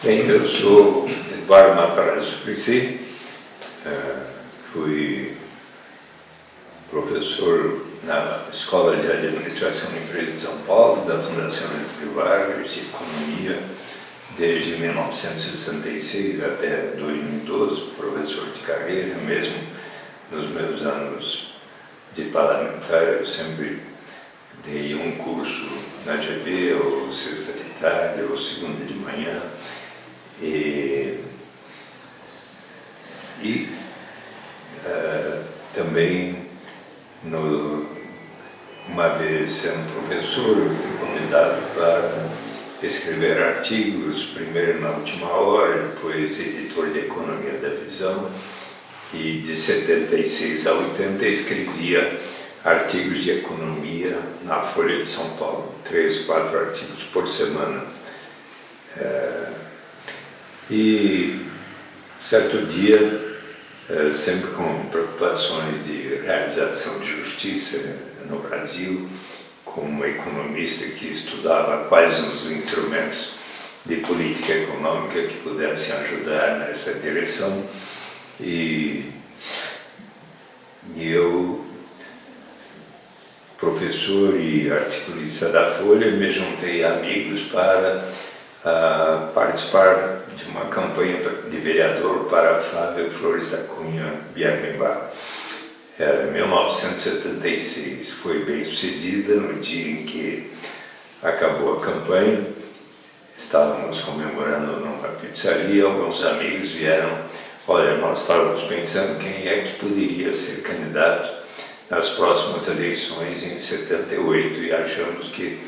Bem, eu sou Eduardo Matarazzo Suplicy, uh, fui professor na Escola de Administração de Empresas de São Paulo, da Fundação Getúlio Vargas, de Economia, desde 1966 até 2012, professor de carreira, mesmo nos meus anos de parlamentar, eu sempre dei um curso na GB, ou sexta de tarde, ou segunda de manhã, e, e uh, também, no, uma vez sendo professor, eu fui convidado para escrever artigos, primeiro na última hora, depois editor de Economia da Visão, e de 76 a 80 escrevia artigos de economia na Folha de São Paulo, três, quatro artigos por semana. É, e certo dia, é, sempre com preocupações de realização de justiça no Brasil, como economista que estudava quais os instrumentos de política econômica que pudessem ajudar nessa direção, e, eu professor e articulista da Folha, me juntei amigos para uh, participar de uma campanha de vereador para Flávio Flores da Cunha Biarrimbá. Era 1976, foi bem sucedida no dia em que acabou a campanha. Estávamos comemorando numa pizzaria, alguns amigos vieram, olha, nós estávamos pensando quem é que poderia ser candidato nas próximas eleições em 78 e achamos que,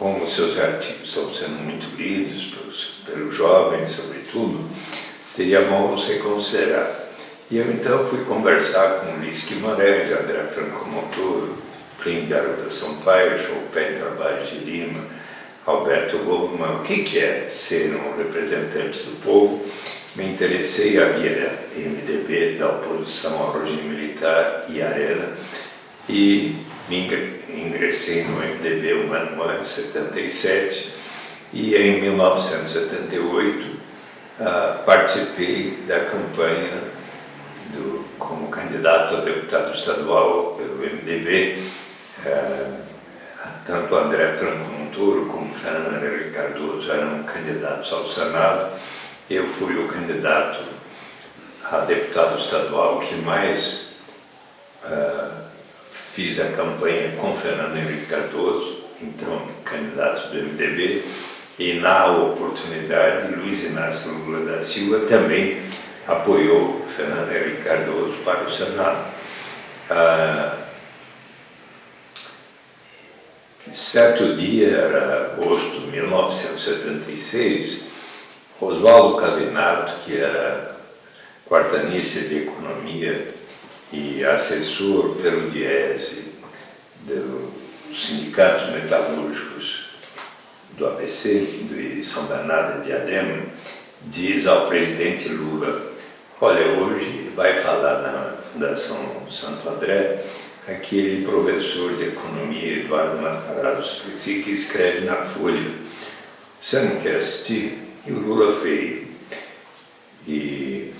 como seus artigos estão sendo muito lidos pelos, pelos jovens, sobretudo, seria bom você considerar. E eu então fui conversar com Luiz Guimarães, André Franco Montoro, Plínio Garoto Sampaio, Chopin Tavares de Lima, Alberto Goldman, o que, que é ser um representante do povo? Me interessei, havia MDB da oposição ao regime militar e Arena, e ingressei no MDB um ano antes, 77, e em 1978 uh, ah, participei da campanha do, como candidato a deputado estadual pelo MDB, ah, tanto André Franco Montoro como Fernando Henrique Cardoso eram candidatos ao Senado, eu fui o candidato a deputado estadual que mais uh, fiz a campanha com Fernando Henrique Cardoso, então candidato do MDB, e na oportunidade Luiz Inácio Lula da Silva também apoiou Fernando Henrique Cardoso para o Senado. Ah, certo dia, era agosto de 1976, Oswaldo Cavinato, que era quartanista de Economia e assessor pelo Diese dos sindicatos metalúrgicos do ABC, de São Bernardo de Adema, diz ao presidente Lula, olha, hoje vai falar na Fundação Santo André aquele professor de economia, Eduardo Matarazzo que escreve na Folha, você não quer assistir? E o Lula veio. E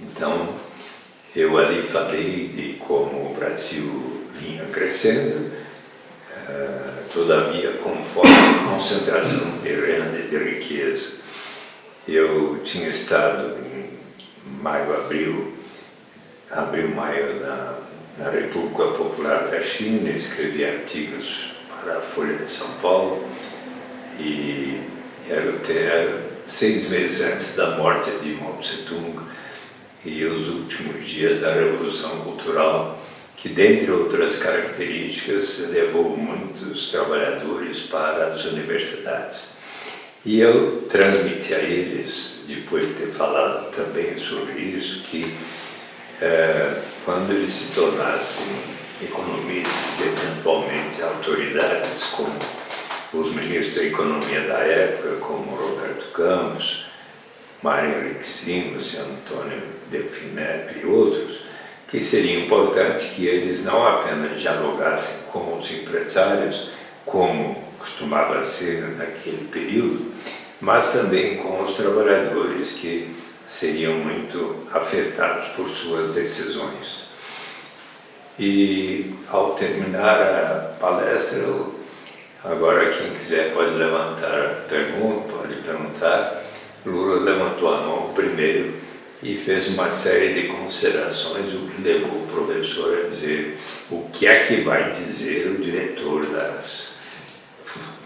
então eu ali falei de como o Brasil vinha crescendo, uh, todavia com forte concentração de renda e de riqueza. Eu tinha estado em maio, abril, abril, maio, na, na República Popular da China, escrevi artigos para a Folha de São Paulo e era, era seis meses antes da morte de Mao Tse-tung, e os últimos dias da Revolução Cultural, que, dentre outras características, levou muitos trabalhadores para as universidades. E eu transmiti a eles, depois de ter falado também sobre isso, que é, quando eles se tornassem economistas e eventualmente autoridades, como os ministros da economia da época, como Roberto Campos, Mário Henrique Simas, Antônio Delfinep e outros, que seria importante que eles não apenas dialogassem com os empresários, como costumava ser naquele período, mas também com os trabalhadores que seriam muito afetados por suas decisões. E ao terminar a palestra, agora quem quiser pode levantar a pergunta, pode perguntar. Lula levantou a mão primeiro e fez uma série de considerações, o que levou o professor a dizer o que é que vai dizer o diretor das,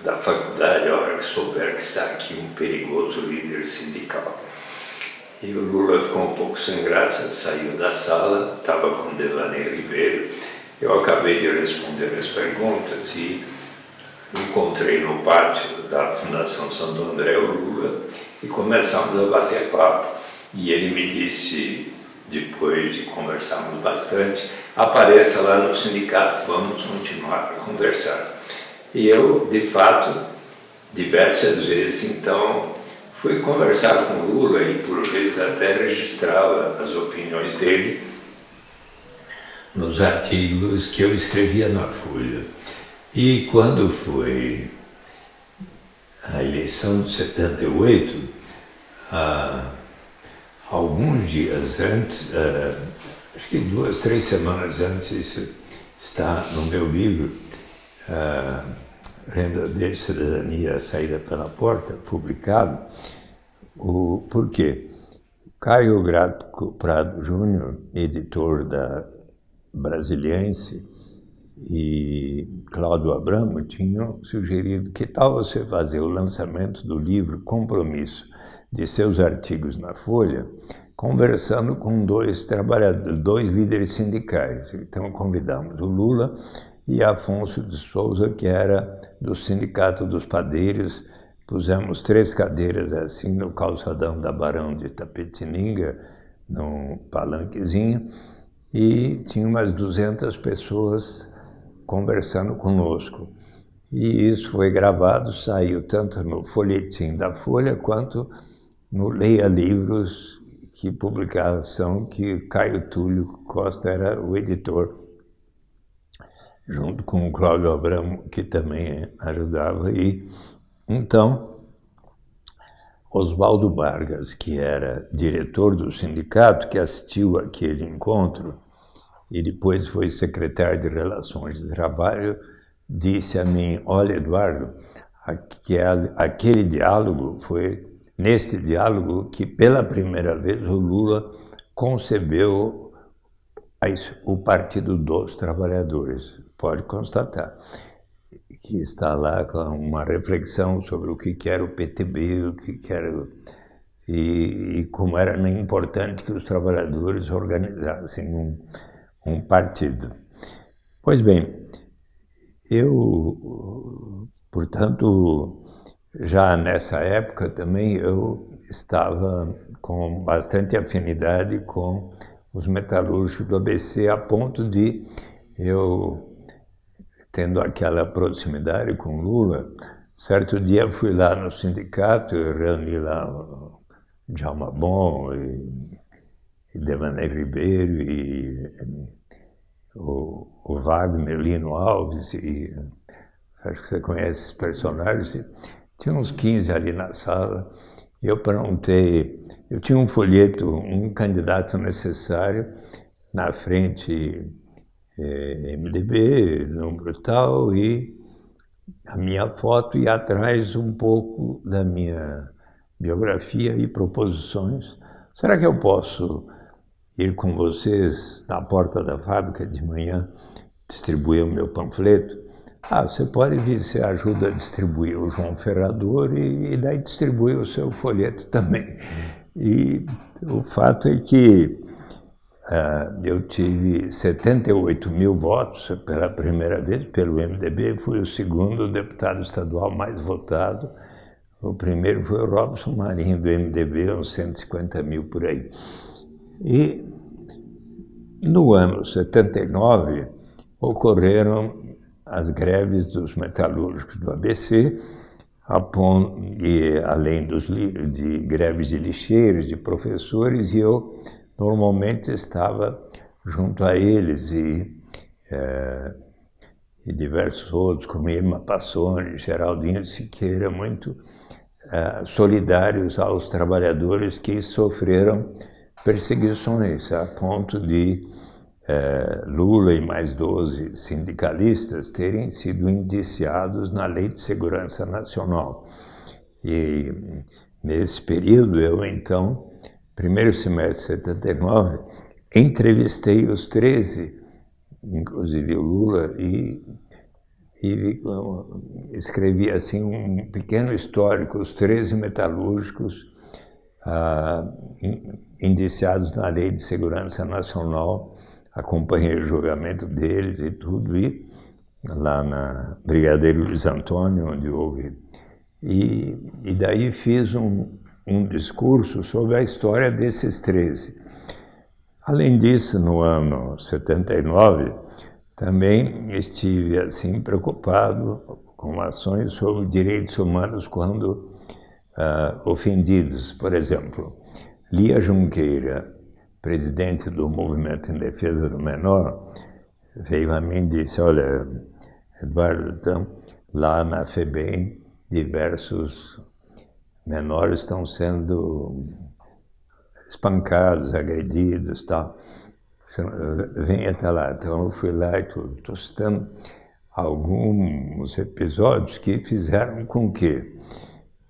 da faculdade a hora que souber que está aqui um perigoso líder sindical. E o Lula ficou um pouco sem graça, saiu da sala, estava com Devaney Ribeiro. Eu acabei de responder as perguntas e encontrei no pátio da Fundação Santo André o Lula e começamos a bater papo. E ele me disse, depois de conversarmos bastante, apareça lá no sindicato, vamos continuar a conversar. E eu, de fato, diversas vezes, então, fui conversar com Lula e por vezes até registrava as opiniões dele nos artigos que eu escrevia na Folha. E quando foi a eleição de 78, ah, alguns dias antes, ah, acho que duas, três semanas antes, isso está no meu livro, ah, Renda de Cidadania, Saída pela Porta, publicado, o, por quê? Caio Grato Prado Júnior, editor da Brasiliense, e Cláudio Abramo tinham sugerido que tal você fazer o lançamento do livro Compromisso de seus artigos na Folha, conversando com dois trabalhadores, dois líderes sindicais. Então convidamos o Lula e Afonso de Souza, que era do Sindicato dos Padeiros. Pusemos três cadeiras assim no calçadão da Barão de Tapetininga, num palanquezinho, e tinha umas 200 pessoas conversando conosco. E isso foi gravado, saiu tanto no folhetim da Folha quanto no Leia Livros, que publicação que Caio Túlio Costa era o editor junto com o Cláudio Abramo, que também ajudava. E então, Oswaldo Vargas, que era diretor do sindicato, que assistiu aquele encontro e depois foi secretário de Relações de Trabalho, disse a mim: Olha, Eduardo, aquele diálogo foi nesse diálogo que pela primeira vez o Lula concebeu o Partido dos Trabalhadores pode constatar que está lá com uma reflexão sobre o que era o PTB, o que era e, e como era importante que os trabalhadores organizassem um, um partido. Pois bem, eu, portanto, já nessa época também eu estava com bastante afinidade com os metalúrgicos do ABC, a ponto de eu tendo aquela proximidade com Lula, certo dia fui lá no sindicato, e reuni lá Djalma Bom e, e Ribeiro e o, o, Wagner Lino Alves e acho que você conhece esses personagens. Tinha uns 15 ali na sala e eu perguntei, eu tinha um folheto, um candidato necessário na frente é, MDB, número tal, e a minha foto e atrás um pouco da minha biografia e proposições. Será que eu posso ir com vocês na porta da fábrica de manhã distribuir o meu panfleto? Ah, você pode vir, você ajuda a distribuir o João Ferrador e, e daí distribui o seu folheto também. E o fato é que Uh, eu tive 78 mil votos pela primeira vez pelo MDB, fui o segundo deputado estadual mais votado. O primeiro foi o Robson Marinho, do MDB, uns 150 mil por aí. E no ano 79 ocorreram as greves dos metalúrgicos do ABC, e, além dos, de greves de lixeiros, de professores, e eu normalmente estava junto a eles e, é, e diversos outros, como Irma Passoni, Geraldinho Siqueira, muito uh, solidários aos trabalhadores que sofreram perseguições, a ponto de uh, Lula e mais 12 sindicalistas terem sido indiciados na Lei de Segurança Nacional. E nesse período, eu então, primeiro semestre de 79, entrevistei os 13, inclusive o Lula, e e escrevi assim um pequeno histórico, os 13 metalúrgicos ah, indiciados na Lei de Segurança Nacional, acompanhei o julgamento deles e tudo, e lá na Brigadeiro Luiz Antônio, onde houve. E, e daí fiz um, um discurso sobre a história desses 13. Além disso, no ano 79, também estive assim preocupado com ações sobre direitos humanos quando uh, ofendidos. Por exemplo, Lia Junqueira, presidente do Movimento em Defesa do Menor, veio a mim e disse, olha, Eduardo, então, lá na FEBEM, diversos menores estão sendo espancados, agredidos tal vem até lá. Então eu fui lá e estou citando alguns episódios que fizeram com que,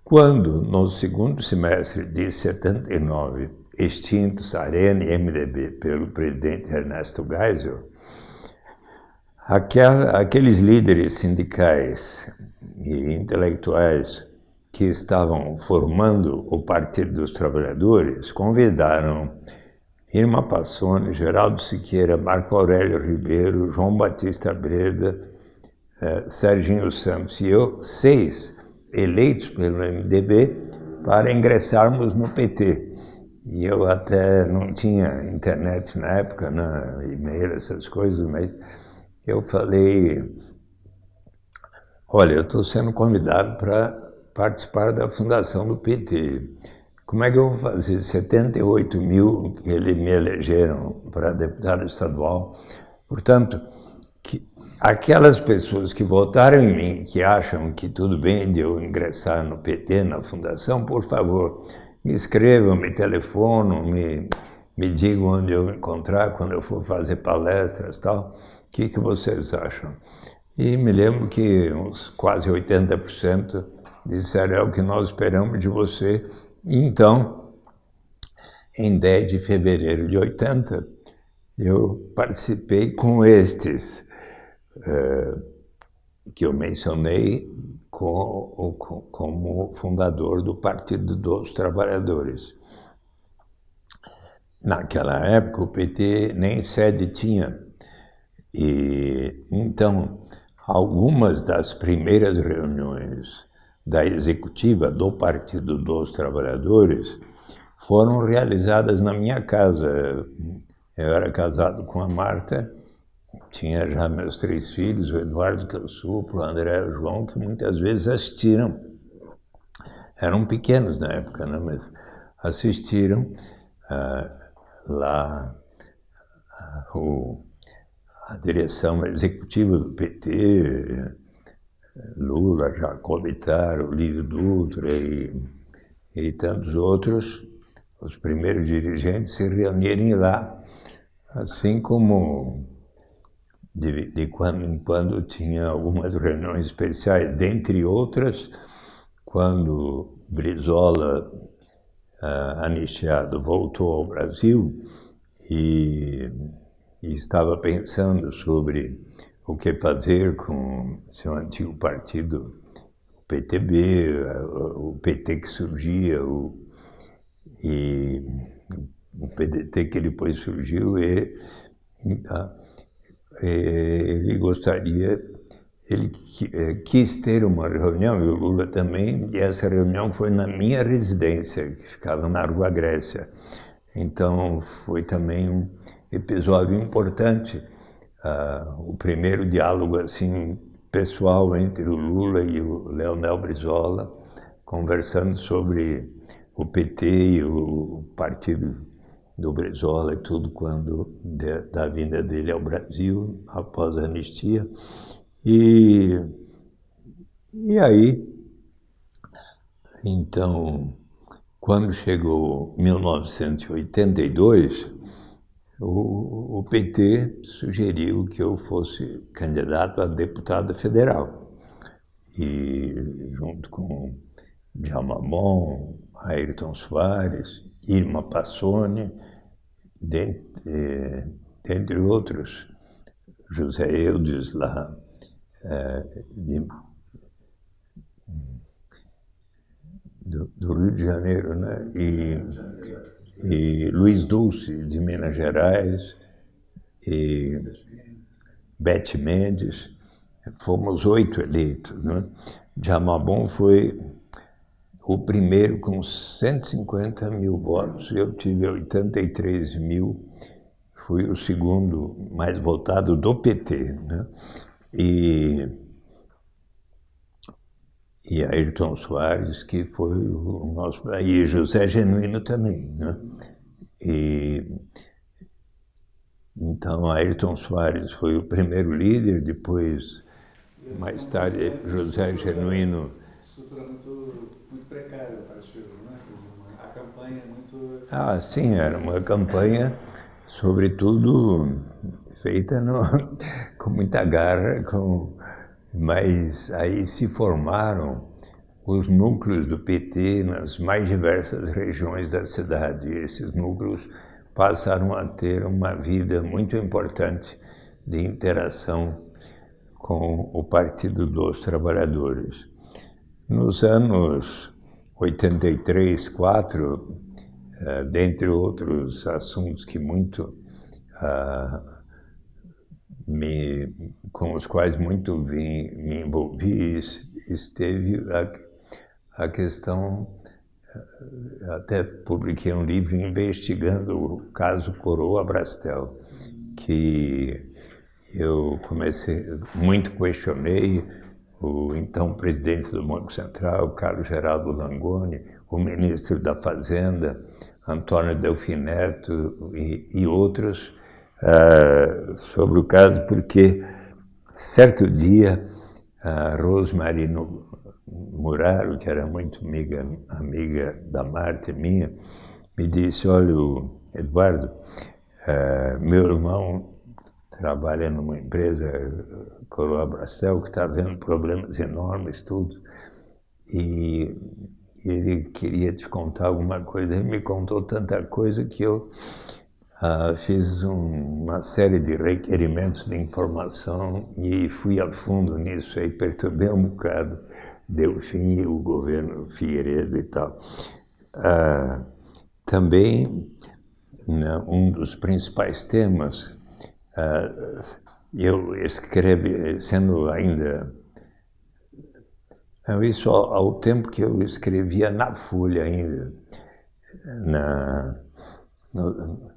quando no segundo semestre de 79, extintos Arena e MDB pelo presidente Ernesto Geisel, aqueles líderes sindicais e intelectuais que estavam formando o Partido dos Trabalhadores convidaram Irma Passoni, Geraldo Siqueira, Marco Aurélio Ribeiro, João Batista Breda, eh, Serginho Santos e eu, seis eleitos pelo MDB para ingressarmos no PT. E eu até não tinha internet na época, né, e-mail, essas coisas, mas eu falei, olha, eu estou sendo convidado para participar da fundação do PT. Como é que eu vou fazer 78 mil que eles me elegeram para deputado estadual? Portanto, que aquelas pessoas que votaram em mim, que acham que tudo bem de eu ingressar no PT, na fundação, por favor, me escrevam, me telefonam, me, me digam onde eu encontrar quando eu for fazer palestras e tal. O que, que vocês acham? E me lembro que uns quase 80% disseram é o que nós esperamos de você então, em 10 de fevereiro de 80, eu participei com estes uh, que eu mencionei com, com, como fundador do Partido dos Trabalhadores. Naquela época, o PT nem sede tinha. E, então, algumas das primeiras reuniões da executiva do Partido dos Trabalhadores foram realizadas na minha casa. Eu era casado com a Marta, tinha já meus três filhos, o Eduardo que eu suplo, o André e o João, que muitas vezes assistiram. Eram pequenos na época, né? mas assistiram ah, lá ah, o, a direção executiva do PT, Lula, Jacob Ittar, Lívio Dutra e, e tantos outros, os primeiros dirigentes se reunirem lá, assim como de, de quando em quando tinha algumas reuniões especiais, dentre outras, quando Brizola, uh, anistiado, voltou ao Brasil e, e estava pensando sobre o que fazer com seu antigo partido, o PTB, o PT que surgia, o, e o PDT que depois surgiu, e, e ele gostaria, ele é, quis ter uma reunião, e o Lula também, e essa reunião foi na minha residência, que ficava na Rua Grécia. Então foi também um episódio importante uh, o primeiro diálogo assim pessoal entre o Lula e o Leonel Brizola, conversando sobre o PT e o partido do Brizola e tudo quando de, da vinda dele ao Brasil após a anistia. E, e aí Então, quando chegou 1982, o, o PT sugeriu que eu fosse candidato a deputado federal. E junto com Djalma Ayrton Soares, Irma Passoni, dentre, dentre outros, José Eudes lá, é, de, do, do, Rio de Janeiro, né? E, e Luiz Dulce, de Minas Gerais, e Bete Mendes, fomos oito eleitos. Né? Jamabon foi o primeiro com 150 mil votos, eu tive 83 mil, fui o segundo mais votado do PT. Né? E, e Ayrton Soares, que foi o nosso. E José Genuíno também. Né? E, então, Ayrton Soares foi o primeiro líder, depois, mais tarde, José Genuíno. Estrutura muito, muito precária o partido, né? A campanha é muito. Ah, sim, era uma campanha, sobretudo feita no, com muita garra, com, mas aí se formaram os núcleos do PT nas mais diversas regiões da cidade. E esses núcleos passaram a ter uma vida muito importante de interação com o Partido dos Trabalhadores. Nos anos 83, 4, uh, dentre outros assuntos que muito uh, me, com os quais muito vim, me envolvi, esteve a, a questão, eh, até publiquei um livro investigando o caso Coroa Brastel, que eu comecei, muito questionei o então presidente do Banco Central, Carlos Geraldo Langoni, o ministro da Fazenda, Antônio Delfineto e, e outros, uh, sobre o caso, porque certo dia a Rosmarino Muraro, que era muito amiga, amiga da Marta minha, me disse, olha, Eduardo, uh, meu irmão trabalha numa empresa, Coroa Bracel, que está vendo problemas enormes, tudo, e ele queria te contar alguma coisa. Ele me contou tanta coisa que eu Uh, fiz um, uma série de requerimentos de informação e fui a fundo nisso, aí perturbei um bocado, deu fim o governo Figueiredo e tal. Uh, também, né, um dos principais temas, eu escrevi, sendo ainda isso ao, ao, tempo que eu escrevia na Folha ainda, na, no,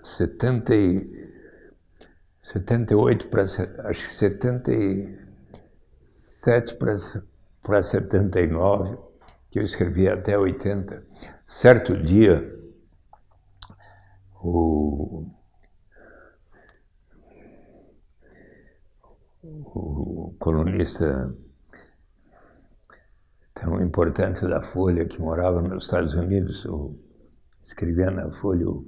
70 e, 78 para acho que 77 para para 79, que eu escrevi até 80. Certo dia, o, o colunista tão importante da Folha, que morava nos Estados Unidos, o, escrevia na Folha o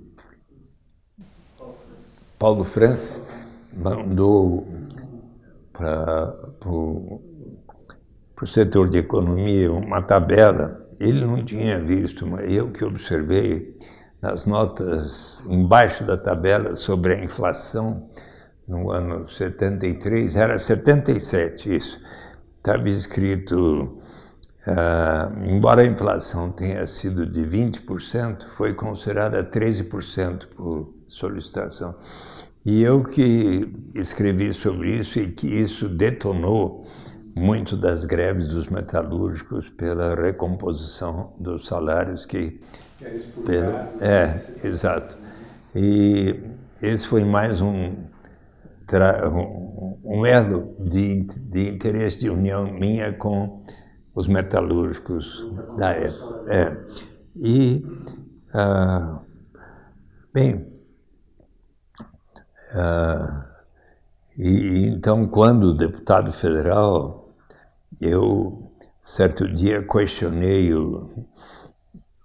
Paulo Franz mandou para o setor de economia uma tabela. Ele não tinha visto, mas eu que observei nas notas embaixo da tabela sobre a inflação no ano 73, era 77 isso. Estava escrito, uh, embora a inflação tenha sido de 20%, foi considerada 13% por solicitação. E eu que escrevi sobre isso e que isso detonou muito das greves dos metalúrgicos pela recomposição dos salários que... Pelo, é, exato. E esse foi mais um, um elo de, de interesse de união minha com os metalúrgicos da época. É. E, ah, bem, ah, e então, quando deputado federal, eu certo dia questionei o,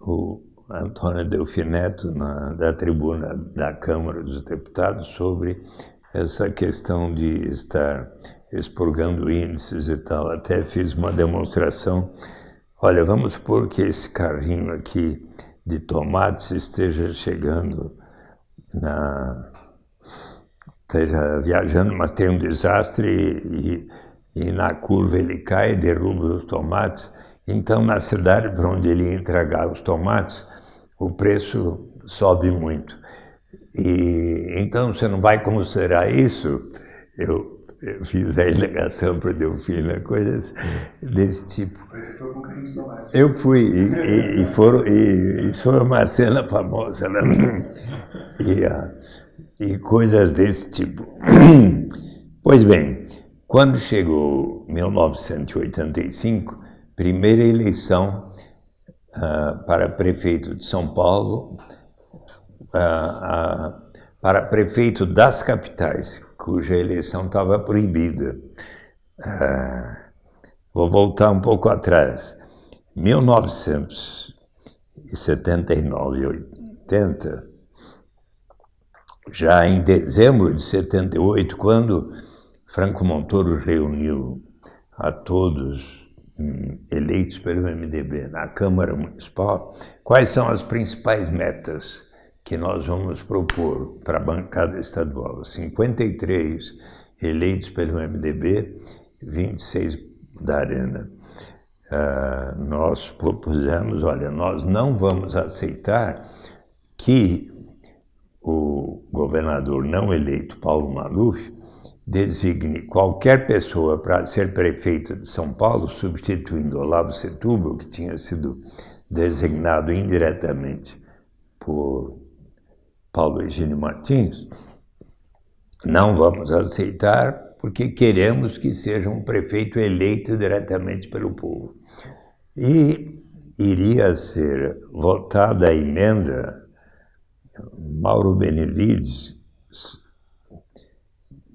o Antônio Delfineto na, da tribuna da Câmara dos Deputados sobre essa questão de estar expurgando índices e tal. Até fiz uma demonstração. Olha, vamos supor que esse carrinho aqui de tomates esteja chegando na esteja viajando, mas tem um desastre e, e na curva ele cai e derruba os tomates. Então, na cidade para onde ele ia entregar os tomates, o preço sobe muito. E então você não vai considerar isso? Eu, eu fiz a alegação para Delfina, coisas desse tipo. Mas você foi com tomate. Eu fui, e, e, e, foram, e isso foi uma cena famosa, né? e, uh, e coisas desse tipo. Pois bem, quando chegou 1985, primeira eleição uh, para prefeito de São Paulo, para prefeito das capitais, cuja eleição estava proibida. vou voltar um pouco atrás. 1979 e 80, já em dezembro de 78, quando Franco Montoro reuniu a todos hum, eleitos pelo MDB na Câmara Municipal, quais são as principais metas que nós vamos propor para a bancada estadual? 53 eleitos pelo MDB, 26 da Arena. Uh, nós propusemos, olha, nós não vamos aceitar que o governador não eleito, Paulo Maluf, designe qualquer pessoa para ser prefeito de São Paulo, substituindo Olavo Setúbal, que tinha sido designado indiretamente por Paulo Egínio Martins, não vamos aceitar porque queremos que seja um prefeito eleito diretamente pelo povo. E iria ser votada a emenda Mauro Benevides,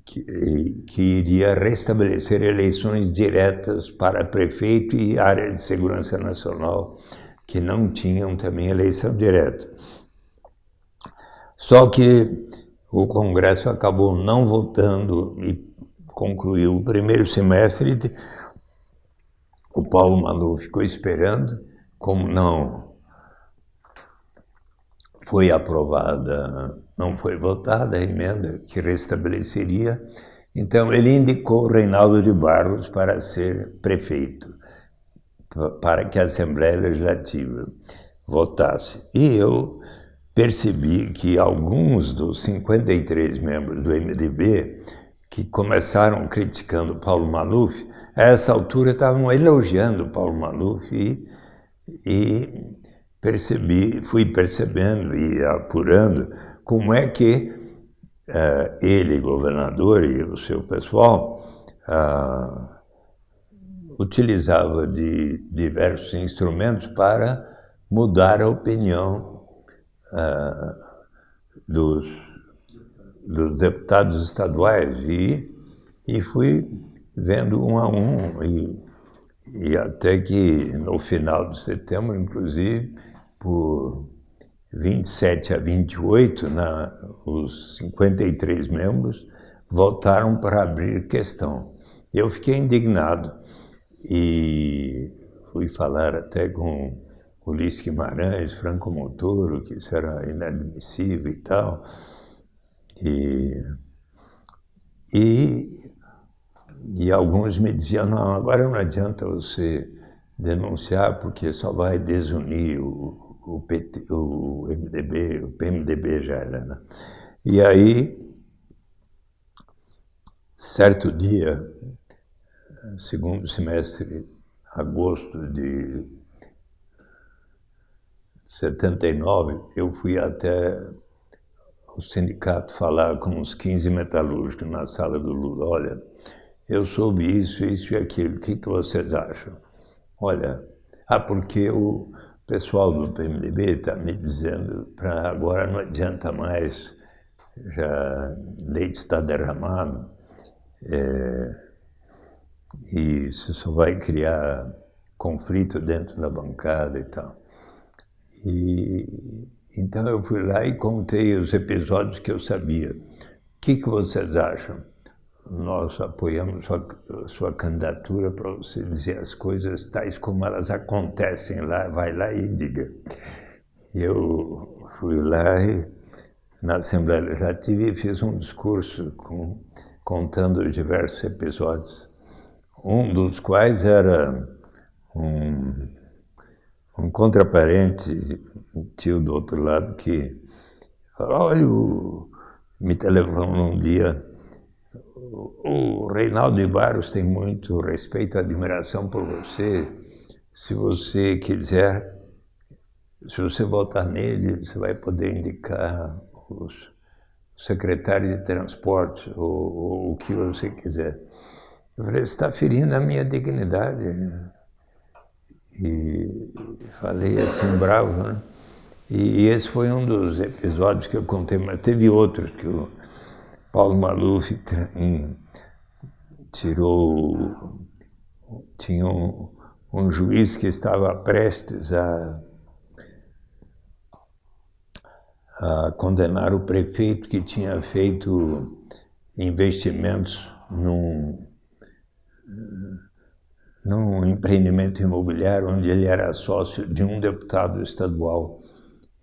que, que, iria restabelecer eleições diretas para prefeito e área de segurança nacional, que não tinham também eleição direta. Só que o Congresso acabou não votando e concluiu o primeiro semestre. O Paulo Manu ficou esperando, como não foi aprovada, não foi votada a emenda que restabeleceria. Então, ele indicou Reinaldo de Barros para ser prefeito, para que a Assembleia Legislativa votasse. E eu percebi que alguns dos 53 membros do MDB que começaram criticando Paulo Maluf, a essa altura estavam elogiando Paulo Maluf e, e percebi, fui percebendo e apurando como é que uh, ele, governador, e o seu pessoal uh, utilizava de diversos instrumentos para mudar a opinião uh, dos, dos deputados estaduais e, e fui vendo um a um e, e até que no final de setembro, inclusive, por 27 a 28, na, os 53 membros votaram para abrir questão. Eu fiquei indignado e fui falar até com Ulisses Guimarães, Franco Montoro, que isso era inadmissível e tal. E, e, e alguns me diziam, não, agora não adianta você denunciar porque só vai desunir o, o, PT, o MDB, o PMDB já era, né? E aí, certo dia, segundo semestre, agosto de 79, eu fui até o sindicato falar com uns 15 metalúrgicos na sala do Lula. Olha, eu soube isso, isso e aquilo, o que, que vocês acham? Olha, ah, porque o, pessoal do PMDB está me dizendo para agora não adianta mais, já leite está derramado, é, e isso só vai criar conflito dentro da bancada e tal. E, então eu fui lá e contei os episódios que eu sabia. O que, que vocês acham? Nós apoiamos sua, sua candidatura para você dizer as coisas tais como elas acontecem lá, vai lá e diga. Eu fui lá e, na Assembleia Legislativa e fiz um discurso com, contando os diversos episódios, um dos quais era um, um contraparente, um tio do outro lado, que falou, olha, me telefonou um dia, o Reinaldo de Barros tem muito respeito e admiração por você. Se você quiser, se você votar nele, você vai poder indicar os secretários de transporte ou, ou o que você quiser. Eu falei, está ferindo a minha dignidade. E falei assim, bravo, né? E esse foi um dos episódios que eu contei, mas teve outros que o Paulo Maluf tirou... Tinha um, um juiz que estava prestes a, a condenar o prefeito que tinha feito investimentos num num empreendimento imobiliário onde ele era sócio de um deputado estadual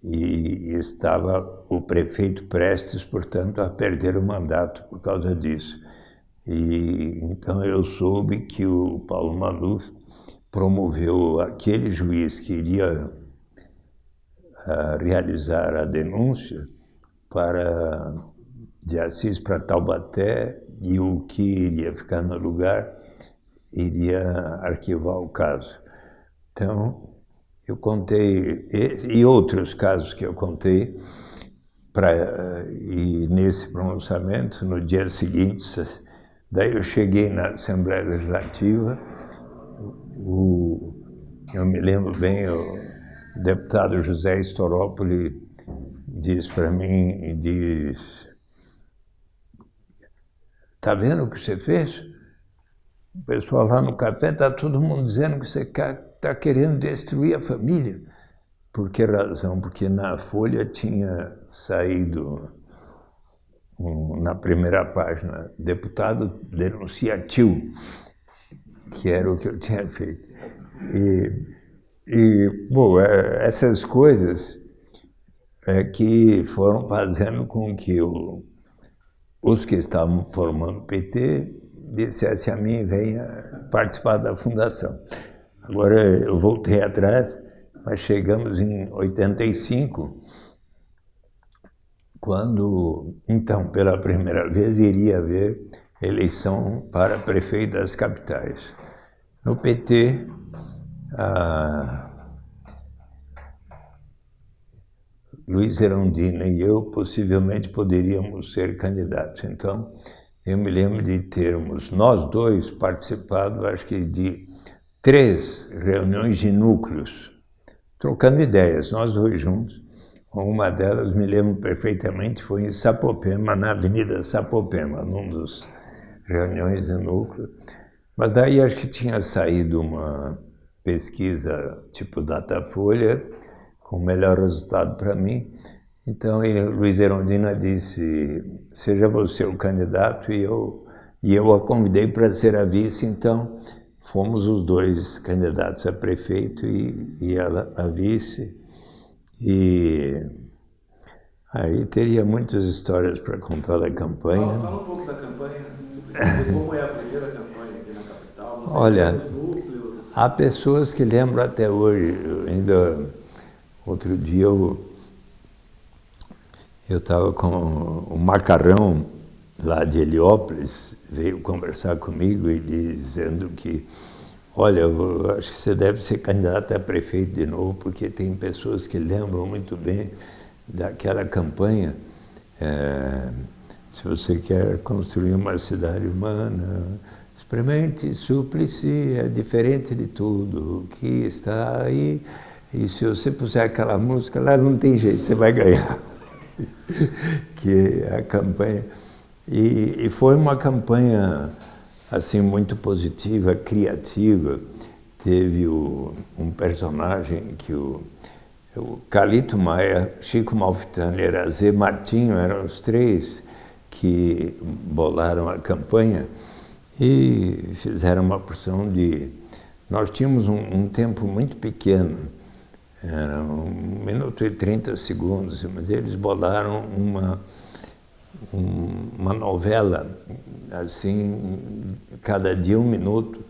e estava o prefeito prestes, portanto, a perder o mandato por causa disso. E então eu soube que o Paulo Maluf promoveu aquele juiz que iria a, realizar a denúncia para de Assis para Taubaté e o que iria ficar no lugar iria arquivar o caso. Então, eu contei, e, e outros casos que eu contei, pra, e nesse pronunciamento, no dia seguinte, daí eu cheguei na Assembleia Legislativa, o, eu me lembro bem, o deputado José Storópoli diz para mim, diz, está vendo o que você fez? O pessoal lá no café está todo mundo dizendo que você está querendo destruir a família. Por que razão? Porque na Folha tinha saído, na primeira página, deputado denuncia tio, que era o que eu tinha feito. E, e bom, é, essas coisas é que foram fazendo com que o, os que estavam formando o PT dissesse a mim, venha participar da fundação. Agora eu voltei atrás, mas chegamos em 85, quando, então, pela primeira vez, iria haver eleição para prefeito das capitais. No PT, a Luiz Erundina e eu possivelmente poderíamos ser candidatos. Então, eu me lembro de termos, nós dois, participado, acho que de três reuniões de núcleos, trocando ideias, nós dois juntos. Uma delas, me lembro perfeitamente, foi em Sapopema, na Avenida Sapopema, num dos reuniões de núcleo. Mas daí acho que tinha saído uma pesquisa tipo Datafolha, com o melhor resultado para mim, então, Luiz Erondina disse, seja você o candidato, e eu, e eu a convidei para ser a vice, então fomos os dois candidatos a prefeito e, e ela a vice. E aí teria muitas histórias para contar da campanha. Fala, fala, um pouco da campanha, como é a primeira campanha aqui na capital, Você Olha, há pessoas que lembram até hoje, ainda outro dia eu eu estava com o Macarrão, lá de Heliópolis, veio conversar comigo e dizendo que, olha, eu acho que você deve ser candidato a prefeito de novo, porque tem pessoas que lembram muito bem daquela campanha. É, se você quer construir uma cidade humana, experimente Súplice, é diferente de tudo que está aí. E se você puser aquela música lá, não tem jeito, você vai ganhar. Que a campanha. E, e, foi uma campanha assim muito positiva, criativa. teve o, um personagem que o, o Calito Maia, Chico Malfitani Erazê Martinho eram os três que bolaram a campanha e fizeram uma porção de... Nós tínhamos um, um tempo muito pequeno, era um minuto e trinta segundos, mas eles bolaram uma, um, uma novela, assim, cada dia um minuto,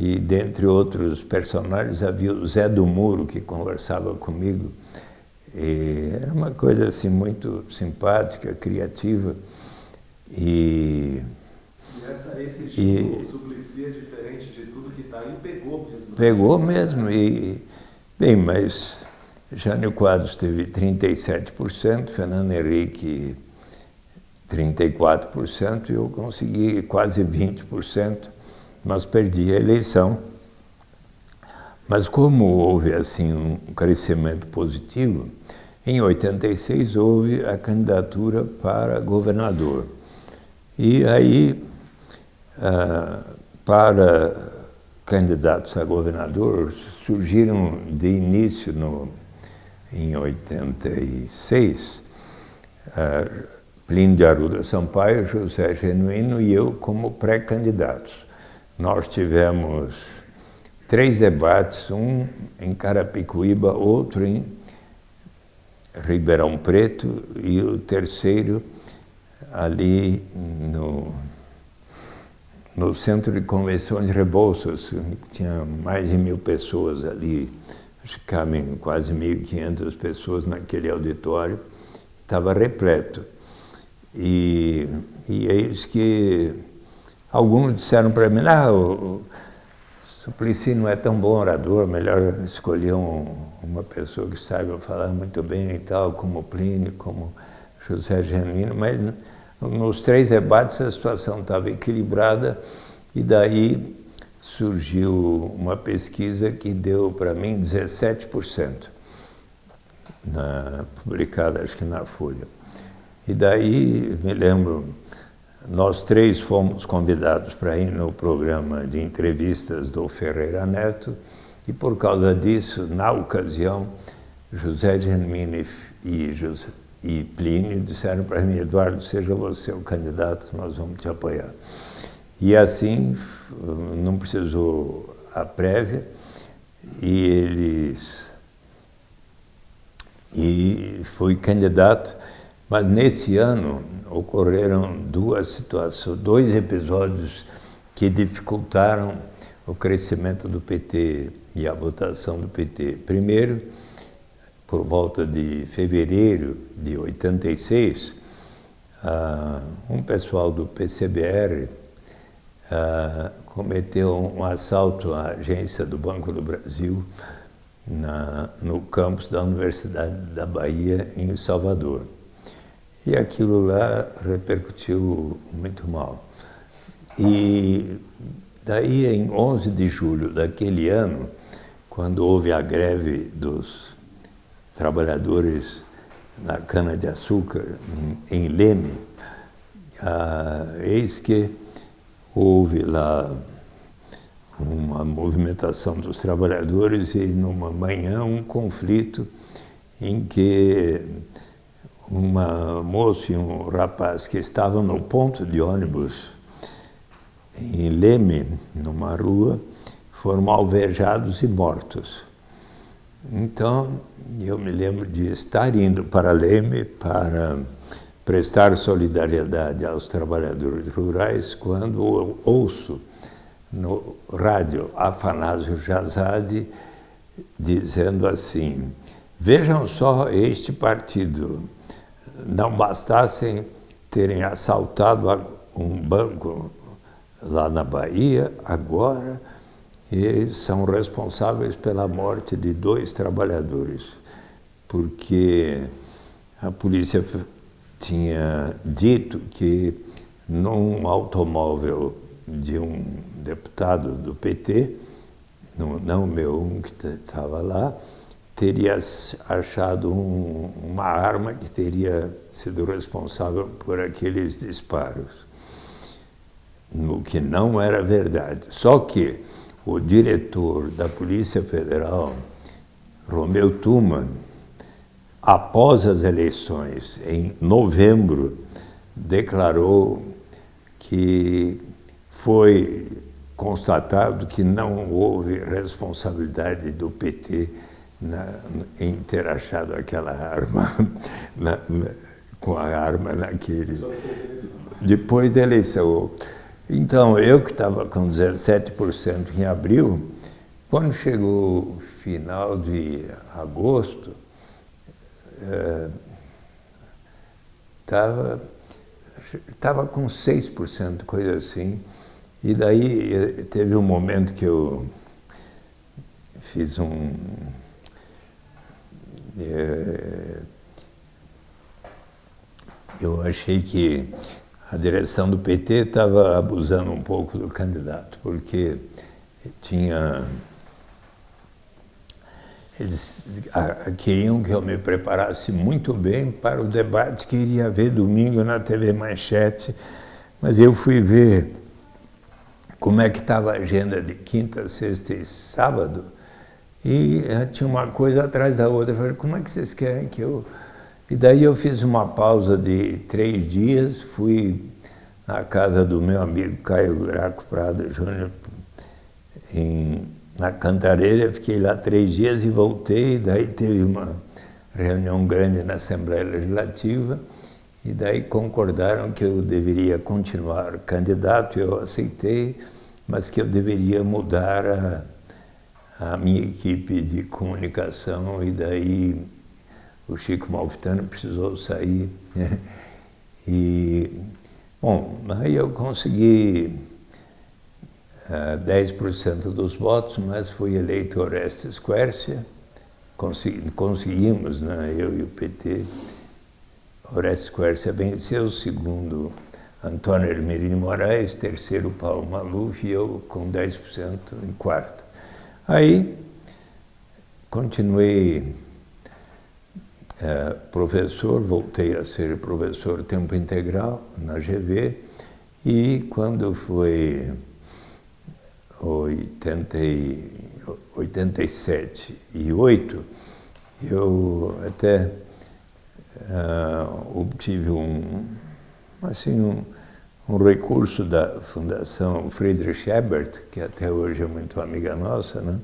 e dentre outros personagens havia o Zé do Muro, que conversava comigo, e era uma coisa assim muito simpática, criativa, e... E essa, esse estilo, e, Suplicy, é diferente de tudo que está aí, pegou mesmo. Né? Pegou mesmo, e Bem, mas Jânio Quadros teve 37%, Fernando Henrique 34% e eu consegui quase 20%, mas perdi a eleição. Mas como houve assim um crescimento positivo, em 86 houve a candidatura para governador. E aí, ah, para candidatos a governador surgiram de início no, em 86, uh, Plínio de Arruda Sampaio, José Genuíno e eu como pré-candidatos. Nós tivemos três debates, um em Carapicuíba, outro em Ribeirão Preto e o terceiro ali no no Centro de Convenções de Rebouças, tinha mais de mil pessoas ali, acho que cabem quase 1.500 pessoas naquele auditório, estava repleto. E, e é isso que alguns disseram para mim, ah, o, Suplicy não é tão bom orador, melhor escolher um, uma pessoa que saiba falar muito bem e tal, como Plínio, como José Genuíno, mas nos três debates a situação estava equilibrada e daí surgiu uma pesquisa que deu para mim 17%, na, publicada acho que na Folha. E daí, me lembro, nós três fomos convidados para ir no programa de entrevistas do Ferreira Neto e por causa disso, na ocasião, José Germini e José, e Plínio disseram para mim, Eduardo, seja você o candidato, nós vamos te apoiar. E assim, não precisou a prévia, e eles... E fui candidato, mas nesse ano ocorreram duas situações, dois episódios que dificultaram o crescimento do PT e a votação do PT. Primeiro, por volta de fevereiro de 86, uh, ah, um pessoal do PCBR ah, cometeu um assalto à agência do Banco do Brasil na, no campus da Universidade da Bahia, em Salvador. E aquilo lá repercutiu muito mal. E daí, em 11 de julho daquele ano, quando houve a greve dos trabalhadores na cana-de-açúcar, em Leme, ah, eis que houve lá uma movimentação dos trabalhadores e numa manhã um conflito em que uma moça e um rapaz que estavam no ponto de ônibus em Leme, numa rua, foram alvejados e mortos. Então, eu me lembro de estar indo para Leme para prestar solidariedade aos trabalhadores rurais quando ouço no rádio Afanásio Jazade dizendo assim, vejam só este partido, não bastassem terem assaltado um banco lá na Bahia, agora e são responsáveis pela morte de dois trabalhadores, porque a polícia tinha dito que num automóvel de um deputado do PT, não o meu, um que estava lá, teria achado um, uma arma que teria sido responsável por aqueles disparos, o que não era verdade. Só que o diretor da Polícia Federal, Romeu Tuma, após as eleições, em novembro, declarou que foi constatado que não houve responsabilidade do PT na, em ter achado aquela arma, na, na, com a arma naquele... Depois da eleição. Então, eu que estava com 17% em abril, quando chegou final de agosto, estava é, tava com 6%, coisa assim. E daí eh, teve um momento que eu fiz um... É, eu achei que a direção do PT estava abusando um pouco do candidato, porque tinha... Eles queriam que eu me preparasse muito bem para o debate que iria haver domingo na TV Manchete, mas eu fui ver como é que estava a agenda de quinta, sexta e sábado, e eh, tinha uma coisa atrás da outra. Eu falei, como é que vocês querem que eu... E daí eu fiz uma pausa de três dias, fui na casa do meu amigo Caio Graco Prado Júnior, na Cantareira, fiquei lá três dias e voltei, daí teve uma reunião grande na Assembleia Legislativa, e daí concordaram que eu deveria continuar candidato, eu aceitei, mas que eu deveria mudar a, a minha equipe de comunicação. E daí o Chico Malfitano precisou sair. Né? E, bom, aí eu consegui uh, eh, 10% dos votos, mas fui eleito Orestes Quercia, consegui, conseguimos, né, eu e o PT, Orestes Quercia venceu, segundo Antônio Hermelino Moraes, terceiro Paulo Maluf e eu com 10% em quarto. Aí, continuei professor, voltei a ser professor tempo integral na GV e quando foi 80 87 e 8, eu até uh, obtive um, assim, um, um, recurso da Fundação Friedrich Ebert, que até hoje é muito amiga nossa, né?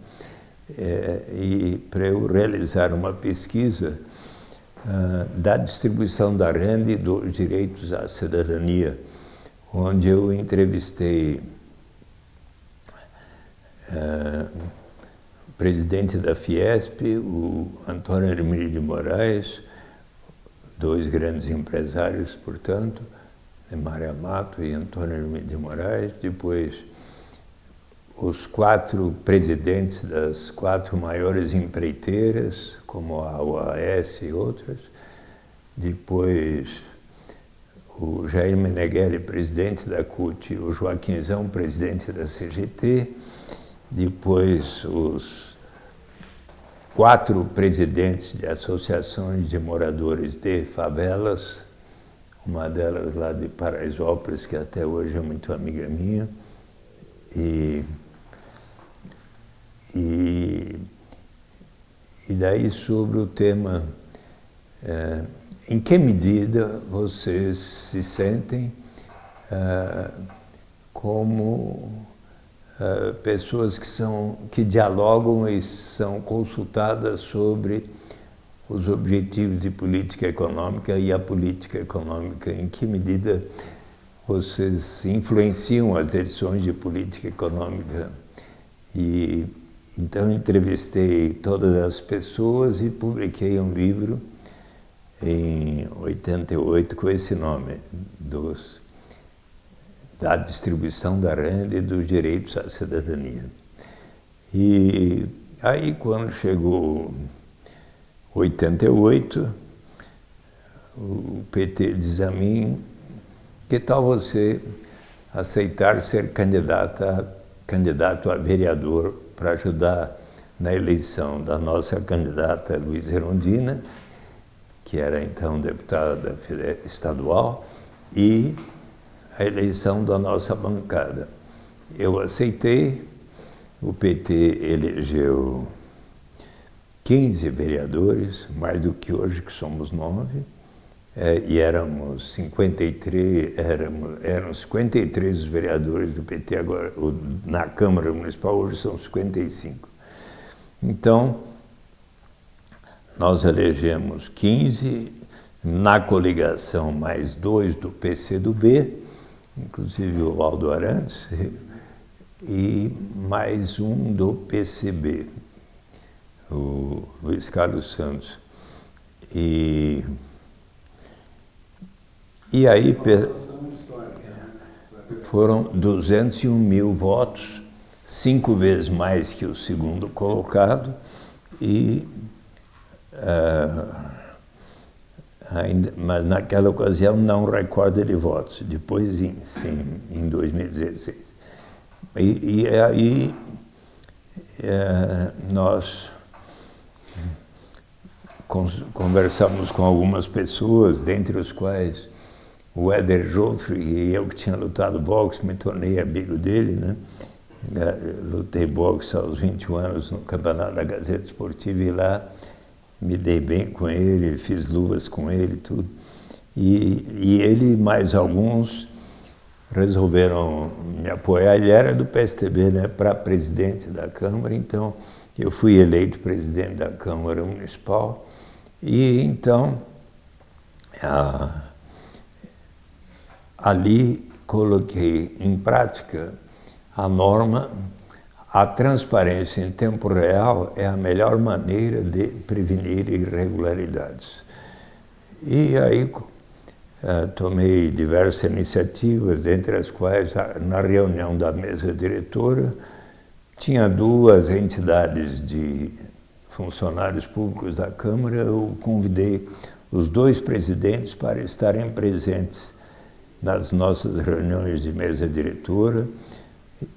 É, e para eu realizar uma pesquisa da distribuição da renda e dos direitos à cidadania, onde eu entrevistei uh, o presidente da Fiesp, o Antônio Hermílio de Moraes, dois grandes empresários, portanto, Mário Amato e Antônio de Moraes, depois os quatro presidentes das quatro maiores empreiteiras, como a UAS e outras, depois o Jair Meneghelli, presidente da CUT, o Joaquimzão, presidente da CGT, depois os quatro presidentes de associações de moradores de favelas, uma delas lá de Paraisópolis, que até hoje é muito amiga minha, e, e, e daí sobre o tema é, em que medida vocês se sentem é, como uh, pessoas que, são, que dialogam e são consultadas sobre os objetivos de política econômica e a política econômica, em que medida vocês influenciam as decisões de política econômica. E então entrevistei todas as pessoas e publiquei um livro em 88 com esse nome, dos da distribuição da renda e dos direitos à cidadania. E aí, quando chegou 88, o PT diz a mim, que tal você aceitar ser candidata, candidato a vereador para ajudar na eleição da nossa candidata Luiz Herondina, que era então deputada estadual, e a eleição da nossa bancada. Eu aceitei o PT elegeu 15 vereadores, mais do que hoje, que somos nove, e éramos 53, éramos, eram 53 os vereadores do PT, agora na Câmara Municipal hoje são 55. Então, nós elegemos 15, na coligação mais dois do PCdoB, inclusive o Aldo Arantes, e mais um do PCB, o Luiz Carlos Santos. E, e aí foram 201 mil votos, cinco vezes mais que o segundo colocado, e uh, ainda, mas naquela ocasião não recorde de votos, depois sim, em 2016. E, e aí é, nós conversamos com algumas pessoas, dentre os quais o Éder Joffre e eu que tinha lutado boxe, me tornei amigo dele, né? Lutei boxe aos 21 anos no campeonato da Gazeta Esportiva e lá me dei bem com ele, fiz luvas com ele tudo. E, e ele mais alguns resolveram me apoiar. Ele era do PSTB, né, para presidente da Câmara, então eu fui eleito presidente da Câmara Municipal e então a, ali coloquei em prática a norma. A transparência em tempo real é a melhor maneira de prevenir irregularidades. E aí eh, tomei diversas iniciativas, dentre as quais, na reunião da mesa diretora, tinha duas entidades de funcionários públicos da Câmara, eu convidei os dois presidentes para estarem presentes nas nossas reuniões de mesa diretora,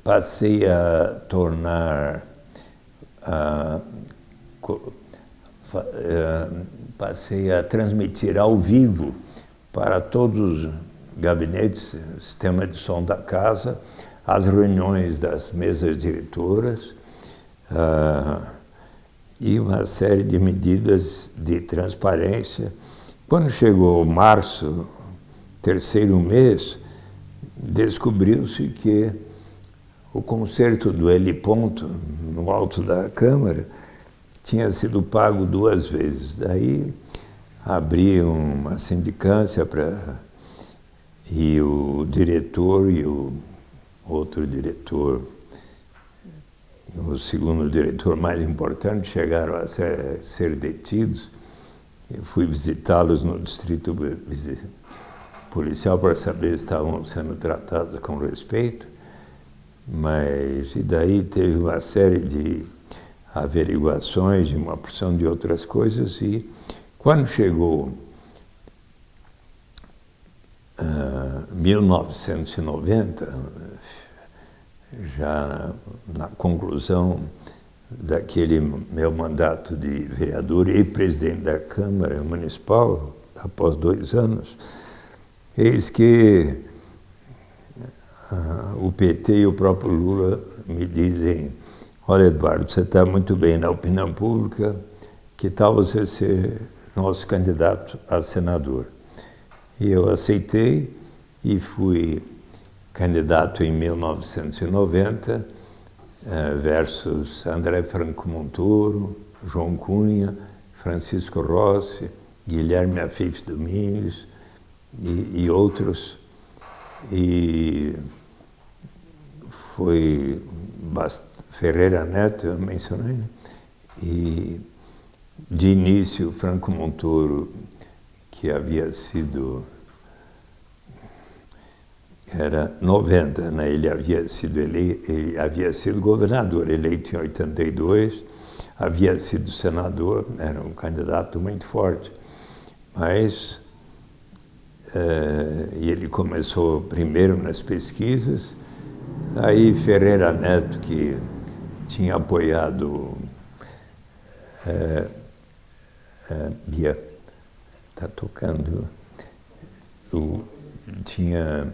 passei a tornar, a, eh, passei a transmitir ao vivo para todos os gabinetes, sistema de som da casa, as reuniões das mesas diretoras uh, e uma série de medidas de transparência. Quando chegou março, terceiro mês, descobriu-se que o concerto do heliponto, no alto da Câmara, tinha sido pago duas vezes. Daí abri uma sindicância para e o diretor e o outro diretor, o segundo diretor mais importante, chegaram a ser, ser detidos. Eu fui visitá-los no distrito policial para saber se estavam sendo tratados com respeito, mas e daí teve uma série de averiguações de uma porção de outras coisas e quando chegou uh, 1990, já na, na conclusão daquele meu mandato de vereador e presidente da Câmara Municipal, após dois anos, eis que uh, o PT e o próprio Lula me dizem olha Eduardo, você está muito bem na opinião pública, que tal você ser nosso candidato a senador. E eu aceitei e fui candidato em 1990 eh, versus André Franco Montoro, João Cunha, Francisco Rossi, Guilherme Afif Domingos e, e outros. E foi Ferreira Neto, eu mencionei, né? e de início, Franco Montoro, que havia sido era 90, né? ele havia sido eleito, ele havia sido governador, eleito em 82, havia sido senador, era um candidato muito forte, mas eh, e ele começou primeiro nas pesquisas, aí Ferreira Neto, que tinha apoiado a Bia está tocando. Eu tinha.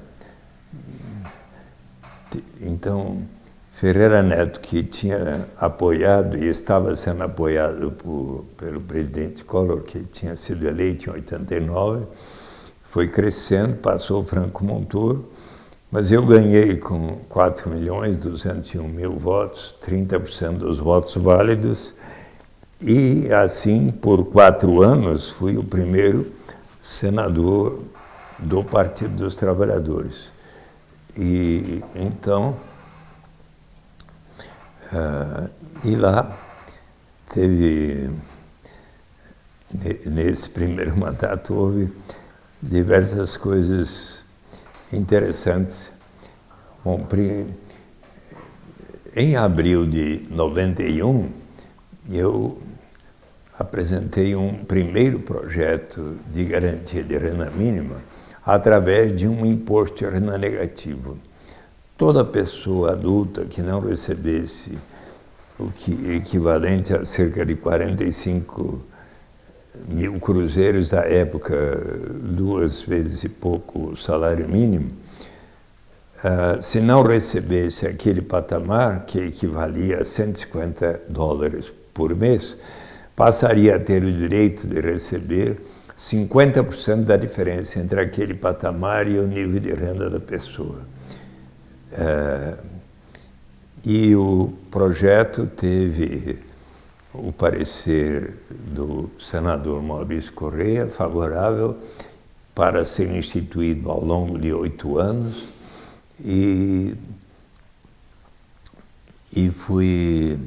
Então, Ferreira Neto, que tinha apoiado e estava sendo apoiado por, pelo presidente Collor, que tinha sido eleito em 89, foi crescendo, passou o Franco Montoro, mas eu ganhei com 4 milhões 201 mil votos, 30% dos votos válidos, e assim, por quatro anos, fui o primeiro senador do Partido dos Trabalhadores. E então, uh, e lá teve, nesse primeiro mandato, houve diversas coisas interessantes. Bom, em abril de 91, eu apresentei um primeiro projeto de garantia de renda mínima através de um imposto de renda negativo. Toda pessoa adulta que não recebesse o que equivalente a cerca de 45 mil cruzeiros da época, duas vezes e pouco o salário mínimo, uh, se não recebesse aquele patamar, que equivalia a 150 dólares por mês, passaria a ter o direito de receber 50% da diferença entre aquele patamar e o nível de renda da pessoa. Uh, e o projeto teve o parecer do senador Maurício Correia, favorável para ser instituído ao longo de oito anos. E, e fui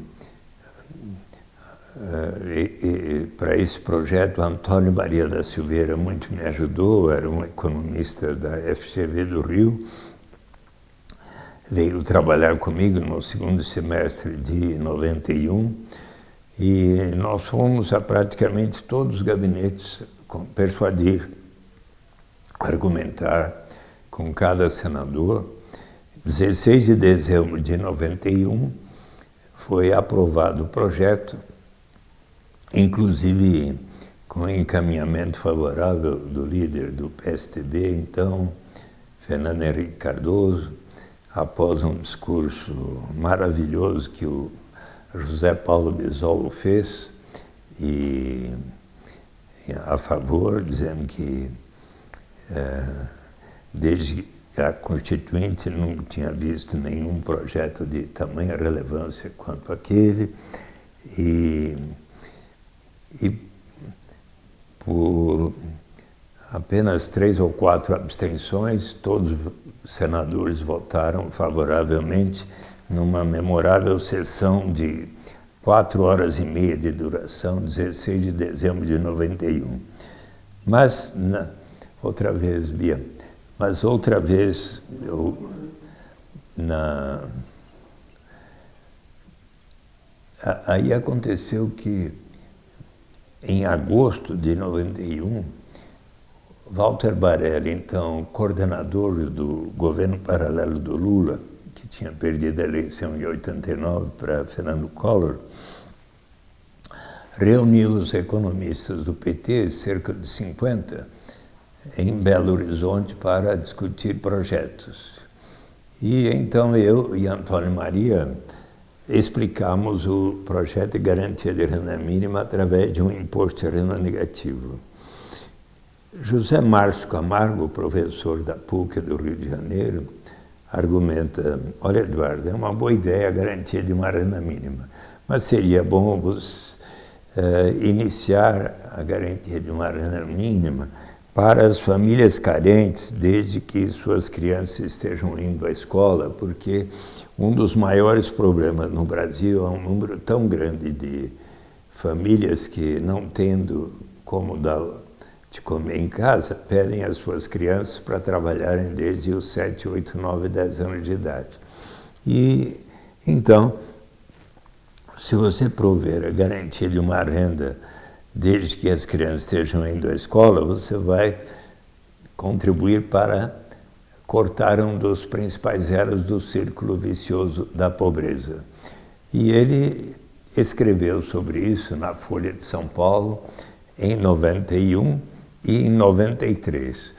uh, para esse projeto Antônio Maria da Silveira muito me ajudou, era um economista da FGV do Rio, veio trabalhar comigo no segundo semestre de 91 e nós fomos a praticamente todos os gabinetes persuadir, argumentar com cada senador. 16 de dezembro de 91 foi aprovado o projeto, inclusive com encaminhamento favorável do líder do PSTB, então, Fernando Henrique Cardoso, após um discurso maravilhoso que o José Paulo Bisol fez e, a favor, dizendo que é, desde a Constituinte não tinha visto nenhum projeto de tamanha relevância quanto aquele e, e por apenas três ou quatro abstenções, todos os senadores votaram favoravelmente numa memorável sessão de quatro horas e meia de duração, 16 de dezembro de 91. Mas, na, outra vez, Bia, mas outra vez, eu, na, aí aconteceu que, em agosto de 91, Walter Barelli, então coordenador do governo paralelo do Lula, tinha perdido a eleição em 89 para Fernando Collor, reuniu os economistas do PT, cerca de 50, em Belo Horizonte para discutir projetos. E então eu e Antônio Maria explicamos o projeto de garantia de renda mínima através de um imposto de renda negativo. José Márcio Camargo, professor da PUC do Rio de Janeiro, argumenta, olha Eduardo, é uma boa ideia a garantia de uma renda mínima, mas seria bom você, uh, iniciar a garantia de uma renda mínima para as famílias carentes, desde que suas crianças estejam indo à escola, porque um dos maiores problemas no Brasil é um número tão grande de famílias que, não tendo como dar de comer em casa, pedem as suas crianças para trabalharem desde os 7, 8, 9, 10 anos de idade. E, então, se você prover a garantia de uma renda desde que as crianças estejam indo à escola, você vai contribuir para cortar um dos principais elos do círculo vicioso da pobreza. E ele escreveu sobre isso na Folha de São Paulo em 91, e em 93.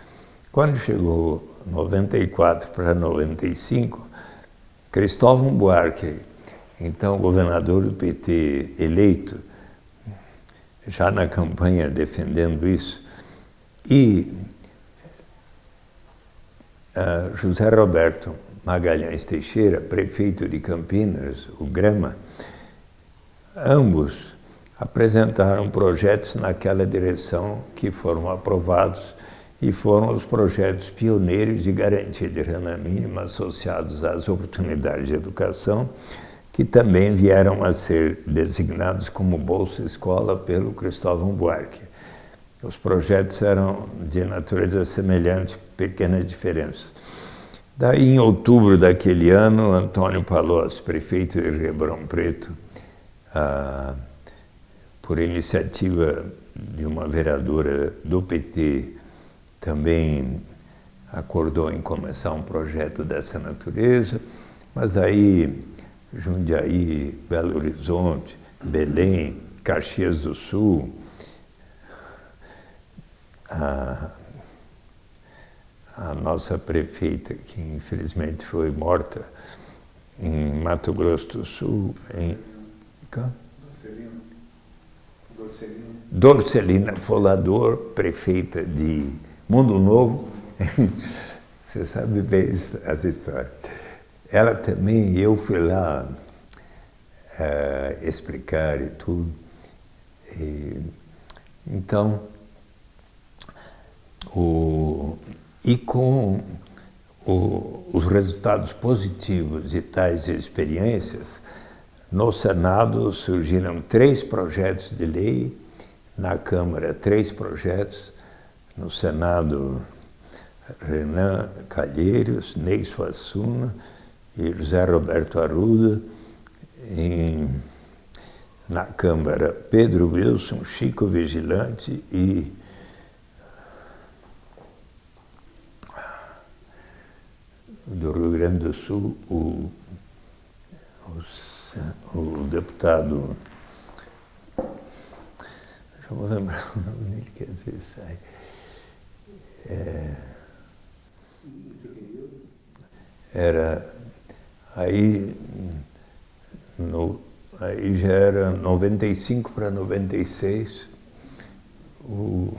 Quando chegou 94 para 95, Cristóvão Buarque, então governador do PT eleito, já na campanha defendendo isso, e uh, José Roberto Magalhães Teixeira, prefeito de Campinas, o Grama, ambos apresentaram projetos naquela direção que foram aprovados e foram os projetos pioneiros de garantia de renda mínima associados às oportunidades de educação, que também vieram a ser designados como Bolsa Escola pelo Cristóvão Buarque. Os projetos eram de natureza semelhante, pequenas diferenças. Daí, em outubro daquele ano, Antônio Palocci, prefeito de Ribeirão Preto, ah, por iniciativa de uma vereadora do PT, também acordou em começar um projeto dessa natureza, mas aí Jundiaí, Belo Horizonte, Belém, Caxias do Sul, a, a nossa prefeita, que infelizmente foi morta em Mato Grosso do Sul, em... Dorcelina. Dorcelina Folador, prefeita de Mundo Novo. Você sabe bem as histórias. Ela também, eu fui lá uh, explicar e tudo. E, então, o, e com o, os resultados positivos de tais experiências, no Senado surgiram três projetos de lei, na Câmara três projetos, no Senado Renan Calheiros, Ney Suassuna e José Roberto Arruda, em, na Câmara Pedro Wilson, Chico Vigilante e do Rio Grande do Sul, o, o o deputado, já vou lembrar o nome dele, que às vezes sai, é, era, aí, no, aí já era 95 para 96, o,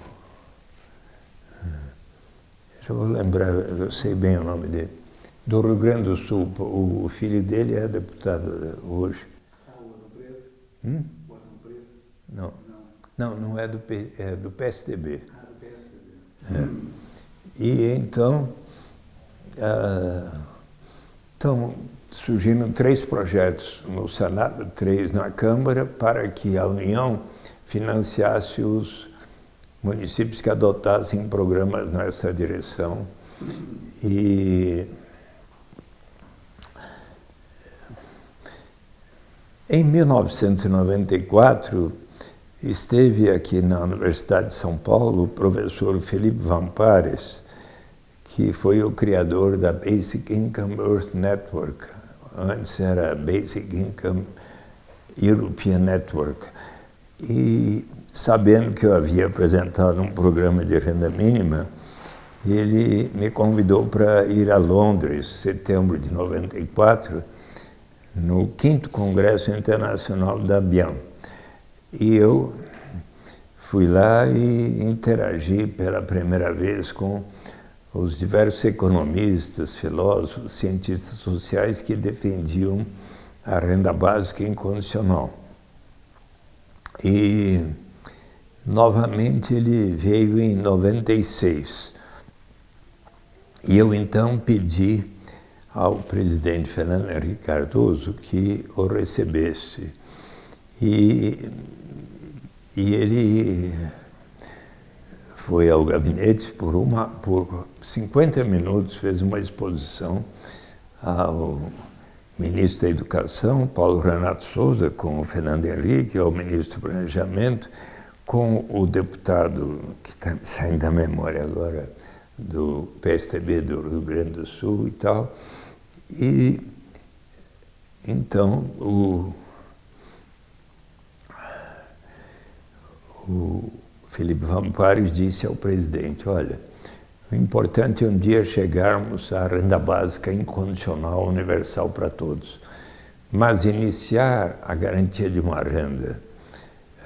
já vou lembrar, eu sei bem o nome dele, do Rio Grande do Sul. O filho dele é deputado hoje. Ah, o Arno Preto? Hum? O Arno Preto? Não. Não, não é do, P, é do PSDB. Ah, do PSDB. É. E então, ah, então, surgiram três projetos no Senado, três na Câmara, para que a União financiasse os municípios que adotassem programas nessa direção. E Em 1994, esteve aqui na Universidade de São Paulo o professor Felipe Vampares, que foi o criador da Basic Income Earth Network. Antes era Basic Income European Network. E sabendo que eu havia apresentado um programa de renda mínima, ele me convidou para ir a Londres, setembro de 94, no quinto Congresso Internacional da BIAM. E eu fui lá e interagi pela primeira vez com os diversos economistas, filósofos, cientistas sociais que defendiam a renda básica incondicional. E, novamente, ele veio em 96. E eu, então, pedi ao presidente Fernando Henrique Cardoso que o recebesse. E, e ele foi ao gabinete por, uma, por 50 minutos, fez uma exposição ao ministro da Educação, Paulo Renato Souza, com o Fernando Henrique, ao ministro do Planejamento, com o deputado, que está saindo da memória agora, do PSTB do Rio Grande do Sul e tal, e então o, o Felipe Vampares disse ao presidente, olha, O importante é um dia chegarmos à renda básica incondicional universal para todos. Mas iniciar a garantia de uma renda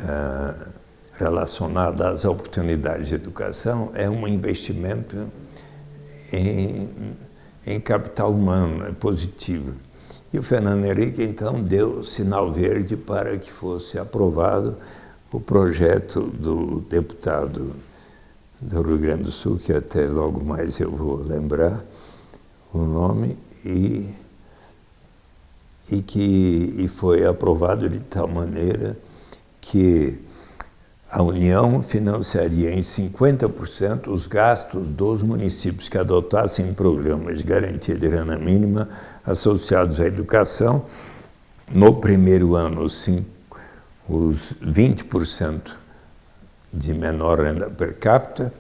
uh, relacionada às oportunidades de educação é um investimento em, em capital humano, é positivo. E o Fernando Henrique, então, deu sinal verde para que fosse aprovado o projeto do deputado do Rio Grande do Sul, que até logo mais eu vou lembrar o nome, e, e que e foi aprovado de tal maneira que a União financiaria em 50% os gastos dos municípios que adotassem programas de garantia de renda mínima associados à educação. No primeiro ano, os 20% de menor renda per capita,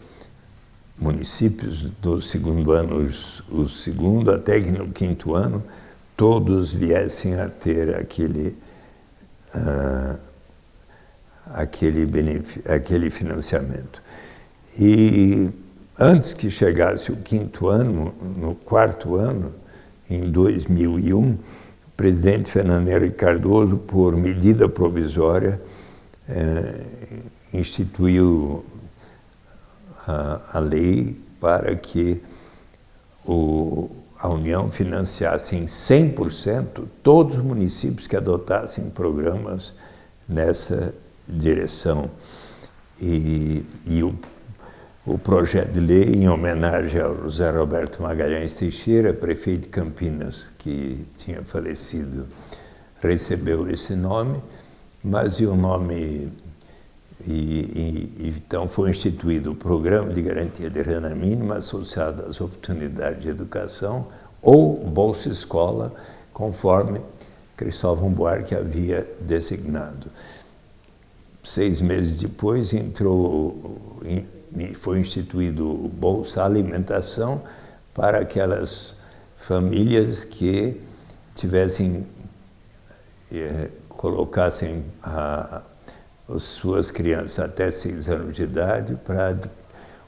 municípios do segundo ano, o segundo até que no quinto ano, todos viessem a ter aquele, uh, aquele, aquele financiamento. E antes que chegasse o quinto ano, no quarto ano, em 2001, o presidente Fernando Henrique Cardoso, por medida provisória, eh, instituiu a, a, lei para que o, a União financiasse em 100% todos os municípios que adotassem programas nessa direção. E, e o, o projeto de lei, em homenagem ao José Roberto Magalhães Teixeira, prefeito de Campinas, que tinha falecido, recebeu esse nome, mas o nome e, e, então foi instituído o Programa de Garantia de Renda Mínima associado às oportunidades de educação ou Bolsa Escola, conforme Cristóvão Buarque havia designado. Seis meses depois entrou, foi instituído o Bolsa Alimentação para aquelas famílias que tivessem, eh, colocassem a as suas crianças até seis anos de idade para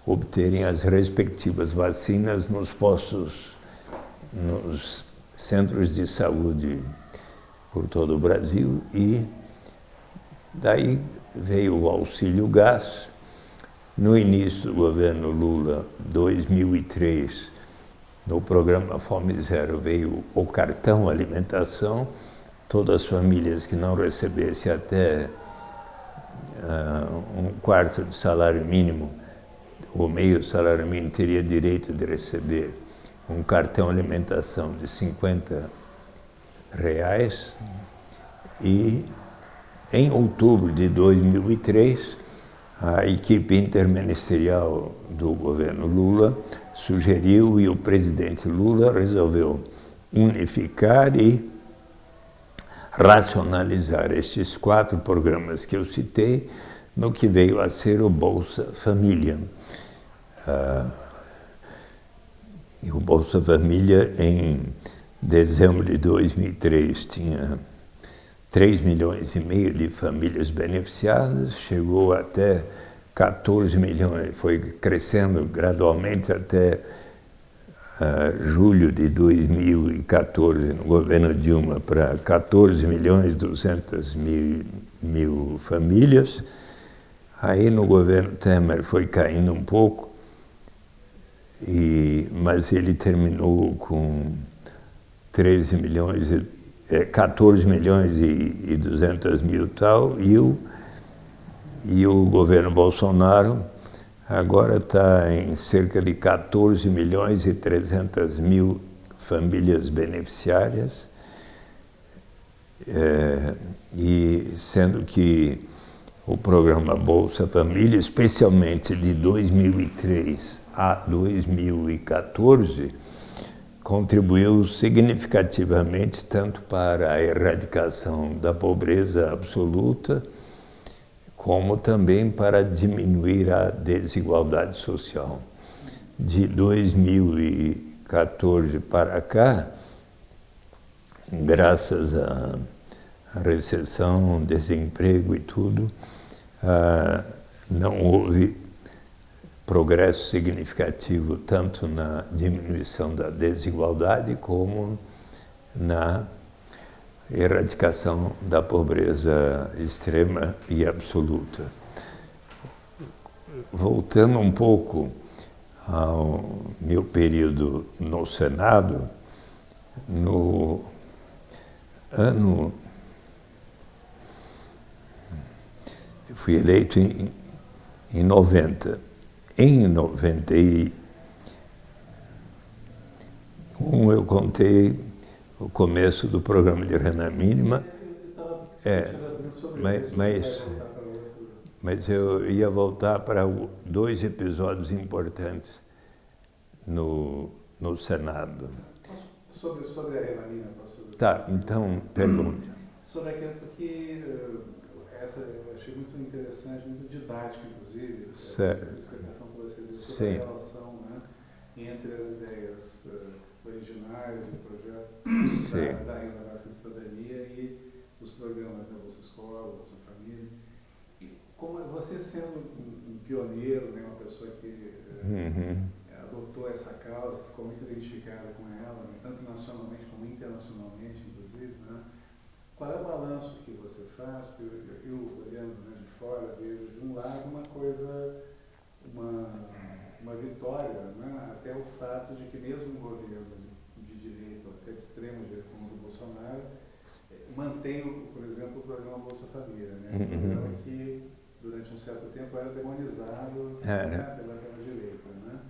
obterem as respectivas vacinas nos postos, nos centros de saúde por todo o Brasil e daí veio o auxílio gás. No início do governo Lula, 2003, no programa Fome Zero veio o cartão alimentação, todas as famílias que não recebessem até uh, um quarto de salário mínimo, ou meio salário mínimo, teria direito de receber um cartão alimentação de 50 reais e em outubro de 2003 a equipe interministerial do governo Lula sugeriu e o presidente Lula resolveu unificar e racionalizar estes quatro programas que eu citei no que veio a ser o Bolsa Família. Uh, e o Bolsa Família, em dezembro de 2003, tinha 3 milhões e meio de famílias beneficiadas, chegou até 14 milhões, foi crescendo gradualmente até uh, julho de 2014, no governo Dilma, para 14 milhões e 200 mil, mil famílias. Aí no governo Temer foi caindo um pouco, e, mas ele terminou com 13 milhões, 14 milhões e, e 200 mil tal, e o, e o governo Bolsonaro agora está em cerca de 14 milhões e 300 mil famílias beneficiárias, é, e sendo que o programa Bolsa Família, especialmente de 2003 a 2014, contribuiu significativamente tanto para a erradicação da pobreza absoluta, como também para diminuir a desigualdade social. De 2014 para cá, graças à recessão, desemprego e tudo, ah, não houve progresso significativo tanto na diminuição da desigualdade como na erradicação da pobreza extrema e absoluta. Voltando um pouco ao meu período no Senado, no ano. Eu fui eleito em, em 90. Em 91 eu contei o começo do programa de renda mínima. É, mas, mas, mas eu ia voltar para dois episódios importantes no, no Senado. Sobre, sobre a renda mínima, pastor? Tá, então, pergunte. Sobre aquilo, porque uh, essa eu achei muito interessante, muito didática, inclusive, certo. essa explicação você deu sobre Sim. a relação né, entre as ideias uh, originais do projeto da, da renda básica de cidadania e os programas da Bolsa Escola, Bolsa Família. Como você sendo um, um pioneiro, né, uma pessoa que uh, Uhum. adotou essa causa, ficou muito identificada com ela, né, tanto nacionalmente como internacionalmente, inclusive, né? Qual é o balanço que você faz? Porque eu, eu olhando né, de fora, vejo de um lado uma coisa, uma, uma vitória, né? até o fato de que mesmo um governo de, direita, até de extrema direita como o do Bolsonaro, eh, mantém, por exemplo, o programa Bolsa Família, né? um Uhum. programa que durante um certo tempo era demonizado Era. né, pela, pela direita. Né?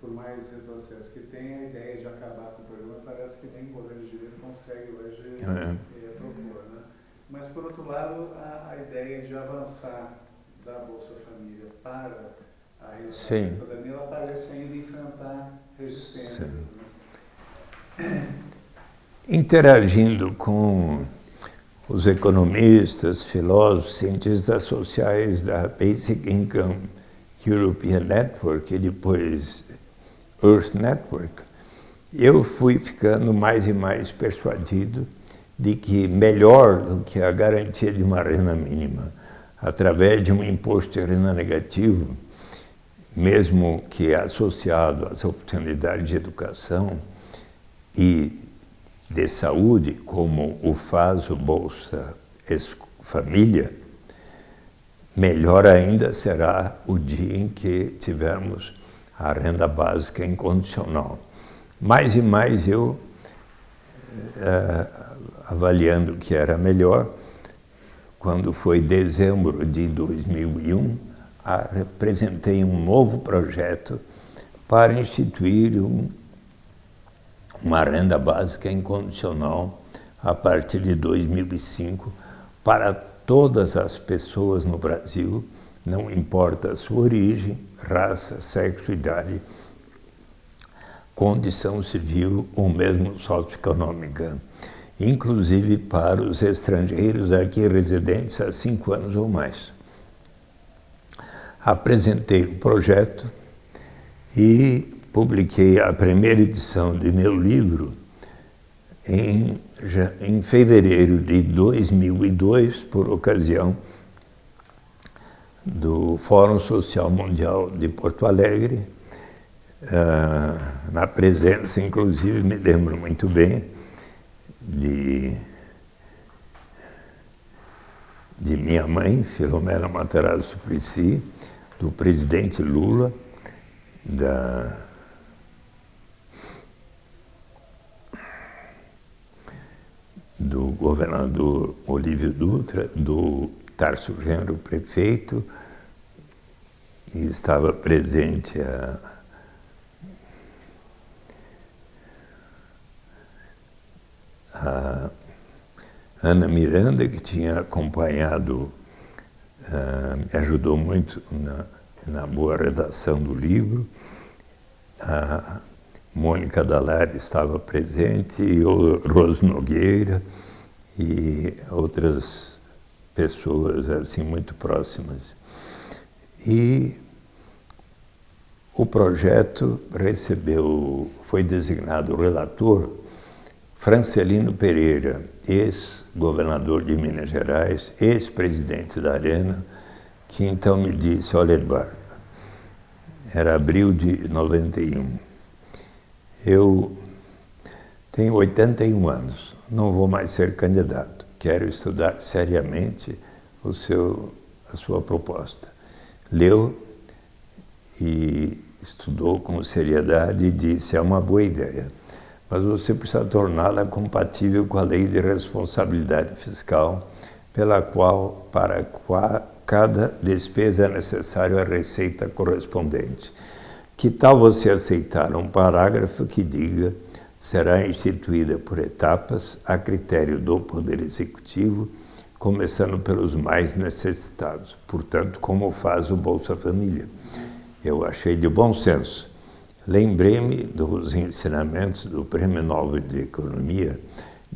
Por mais retrocesso que tenha, a ideia de acabar com o programa parece que nem o governo de direita consegue hoje É. eh, propor. Né? Mas, por outro lado, a, a ideia de avançar da Bolsa Família para a renda Sim. da cidadania, ela parece ainda enfrentar resistências. Né? Interagindo com os economistas, filósofos, cientistas sociais da Basic Income European Network e depois Earth Network, eu fui ficando mais e mais persuadido de que melhor do que a garantia de uma renda mínima, através de um imposto de renda negativo, mesmo que associado às oportunidades de educação e de saúde, como o faz o Bolsa Família, melhor ainda será o dia em que tivermos a renda básica incondicional. Mais e mais eu, eh, avaliando que era melhor, quando foi dezembro de 2001, apresentei um novo projeto para instituir um uma renda básica incondicional a partir de 2005 para todas as pessoas no Brasil, não importa a sua origem, raça, sexo, idade, condição civil ou mesmo socioeconômica, inclusive para os estrangeiros aqui residentes há cinco anos ou mais. Apresentei o projeto e publiquei a primeira edição de meu livro em, já- em fevereiro de 2002, por ocasião do Fórum Social Mundial de Porto Alegre, ah, na presença, inclusive, me lembro muito bem, de, de minha mãe, Filomena Matarazzo Suplicy, do presidente Lula, da do governador Olívio Dutra, do Tarso Genro, prefeito, e estava presente a a Ana Miranda, que tinha acompanhado, ah, me ajudou muito na, na boa redação do livro. A Mônica Dalari estava presente, e o Rose Nogueira e outras pessoas assim muito próximas. E o projeto recebeu, foi designado relator Francelino Pereira, ex-governador de Minas Gerais, ex-presidente da Arena, que então me disse, olha Eduardo, era abril de 91. Eu tenho 81 anos, não vou mais ser candidato. Quero estudar seriamente o seu, a sua proposta. Leu e estudou com seriedade e disse, é uma boa ideia, mas você precisa torná-la compatível com a lei de responsabilidade fiscal, pela qual, para cada despesa é necessário a receita correspondente. Que tal você aceitar um parágrafo que diga será instituída por etapas a critério do Poder Executivo, começando pelos mais necessitados, portanto, como faz o Bolsa Família. Eu achei de bom senso. Lembrei-me dos ensinamentos do Prêmio Nobel de Economia,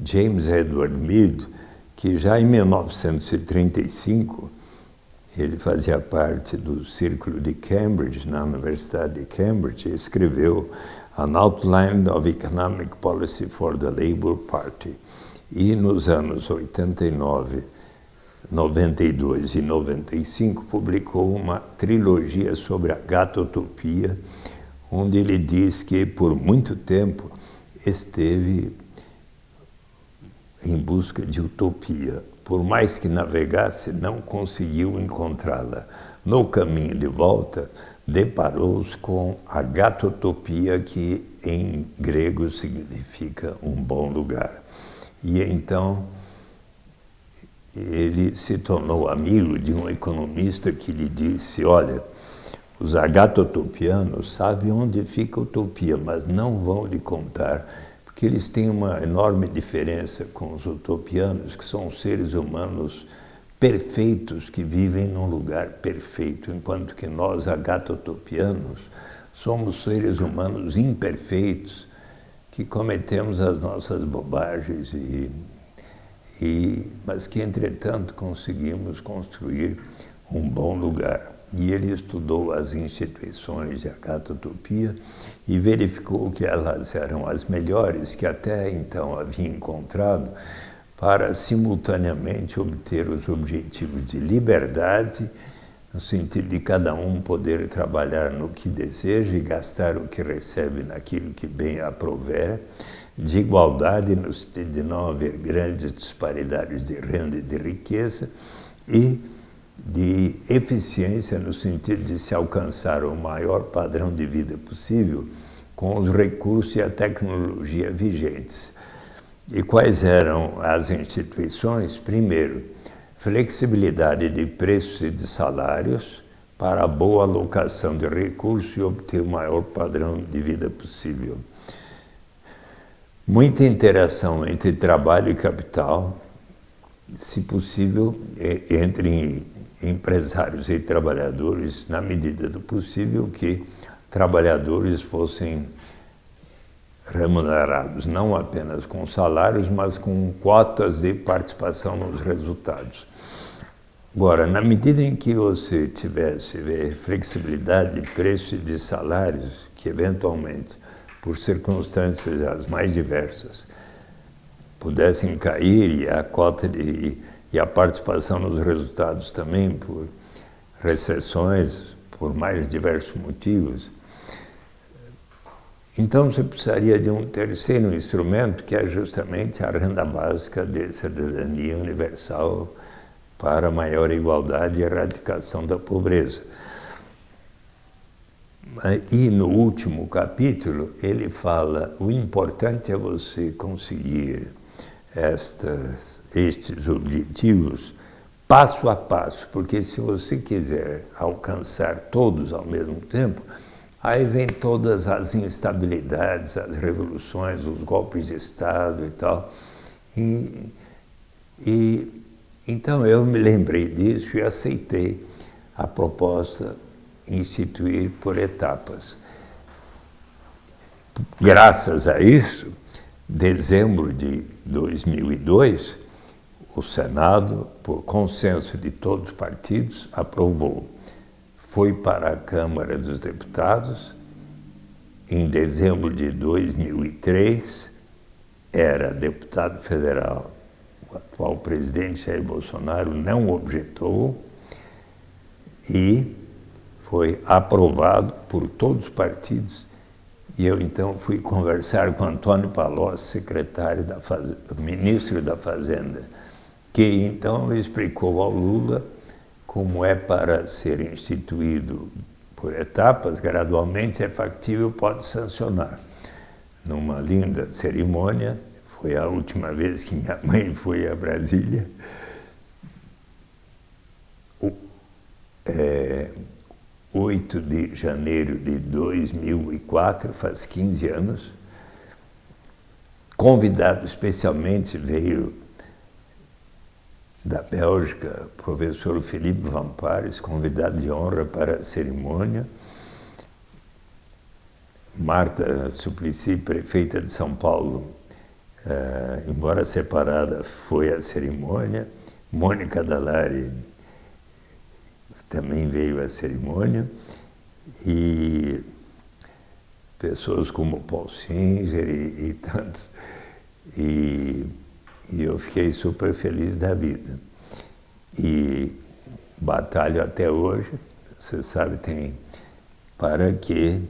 James Edward Mead, que já em 1935 ele fazia parte do Círculo de Cambridge, na Universidade de Cambridge, e escreveu An Outline of Economic Policy for the Labour Party. E nos anos 89, 92 e 95 publicou uma trilogia sobre a gatotopia, onde ele diz que por muito tempo esteve em busca de utopia. Por mais que navegasse, não conseguiu encontrá-la. No caminho de volta, deparou-se com a gatotopia, que em grego significa um bom lugar. E então ele se tornou amigo de um economista que lhe disse, olha, os agatotopianos sabem onde fica a utopia, mas não vão lhe contar, porque eles têm uma enorme diferença com os utopianos, que são seres humanos perfeitos que vivem num lugar perfeito, enquanto que nós, agatotopianos, somos seres humanos imperfeitos que cometemos as nossas bobagens, e, e, mas que, entretanto, conseguimos construir um bom lugar. E ele estudou as instituições de agatotopia e verificou que elas eram as melhores que até então havia encontrado para simultaneamente obter os objetivos de liberdade, no sentido de cada um poder trabalhar no que deseja e gastar o que recebe naquilo que bem aprover, de igualdade, no sentido de não haver grandes disparidades de renda e de riqueza, e de eficiência, no sentido de se alcançar o maior padrão de vida possível com os recursos e a tecnologia vigentes. E quais eram as instituições? Primeiro, flexibilidade de preços e de salários para boa alocação de recursos e obter o maior padrão de vida possível. Muita interação entre trabalho e capital, se possível, entre empresários e trabalhadores, na medida do possível, que trabalhadores fossem remunerados não apenas com salários, mas com cotas de participação nos resultados. Agora, na medida em que você tivesse flexibilidade de preço e de salários, que eventualmente, por circunstâncias as mais diversas, pudessem cair e a cota de, e a participação nos resultados também por recessões, por mais diversos motivos, então você precisaria de um terceiro instrumento, que é justamente a renda básica de cidadania universal para maior igualdade e erradicação da pobreza. E no último capítulo ele fala, o importante é você conseguir estas, estes objetivos passo a passo, porque se você quiser alcançar todos ao mesmo tempo, Aí vem todas as instabilidades, as revoluções, os golpes de Estado e tal. E, e então eu me lembrei disso e aceitei a proposta instituir por etapas. Graças a isso, dezembro de 2002, o Senado, por consenso de todos os partidos, aprovou foi para a Câmara dos Deputados em dezembro de 2003, era deputado federal. O atual presidente Jair Bolsonaro não objetou e foi aprovado por todos os partidos e eu então fui conversar com Antônio Palocci, secretário da Fazenda, ministro da Fazenda, que então explicou ao Lula como é para ser instituído por etapas, gradualmente, se é factível, pode sancionar. Numa linda cerimônia, foi a última vez que minha mãe foi a Brasília, o, é, 8 de janeiro de 2004, faz 15 anos, convidado especialmente veio da Bélgica, professor Felipe Van Pares, convidado de honra para a cerimônia. Marta Suplicy, prefeita de São Paulo, uh, embora separada, foi à cerimônia. Mônica Dallari também veio à cerimônia. E pessoas como Paul Singer e, e tantos. E e eu fiquei super feliz da vida. E batalho até hoje, você sabe, tem para que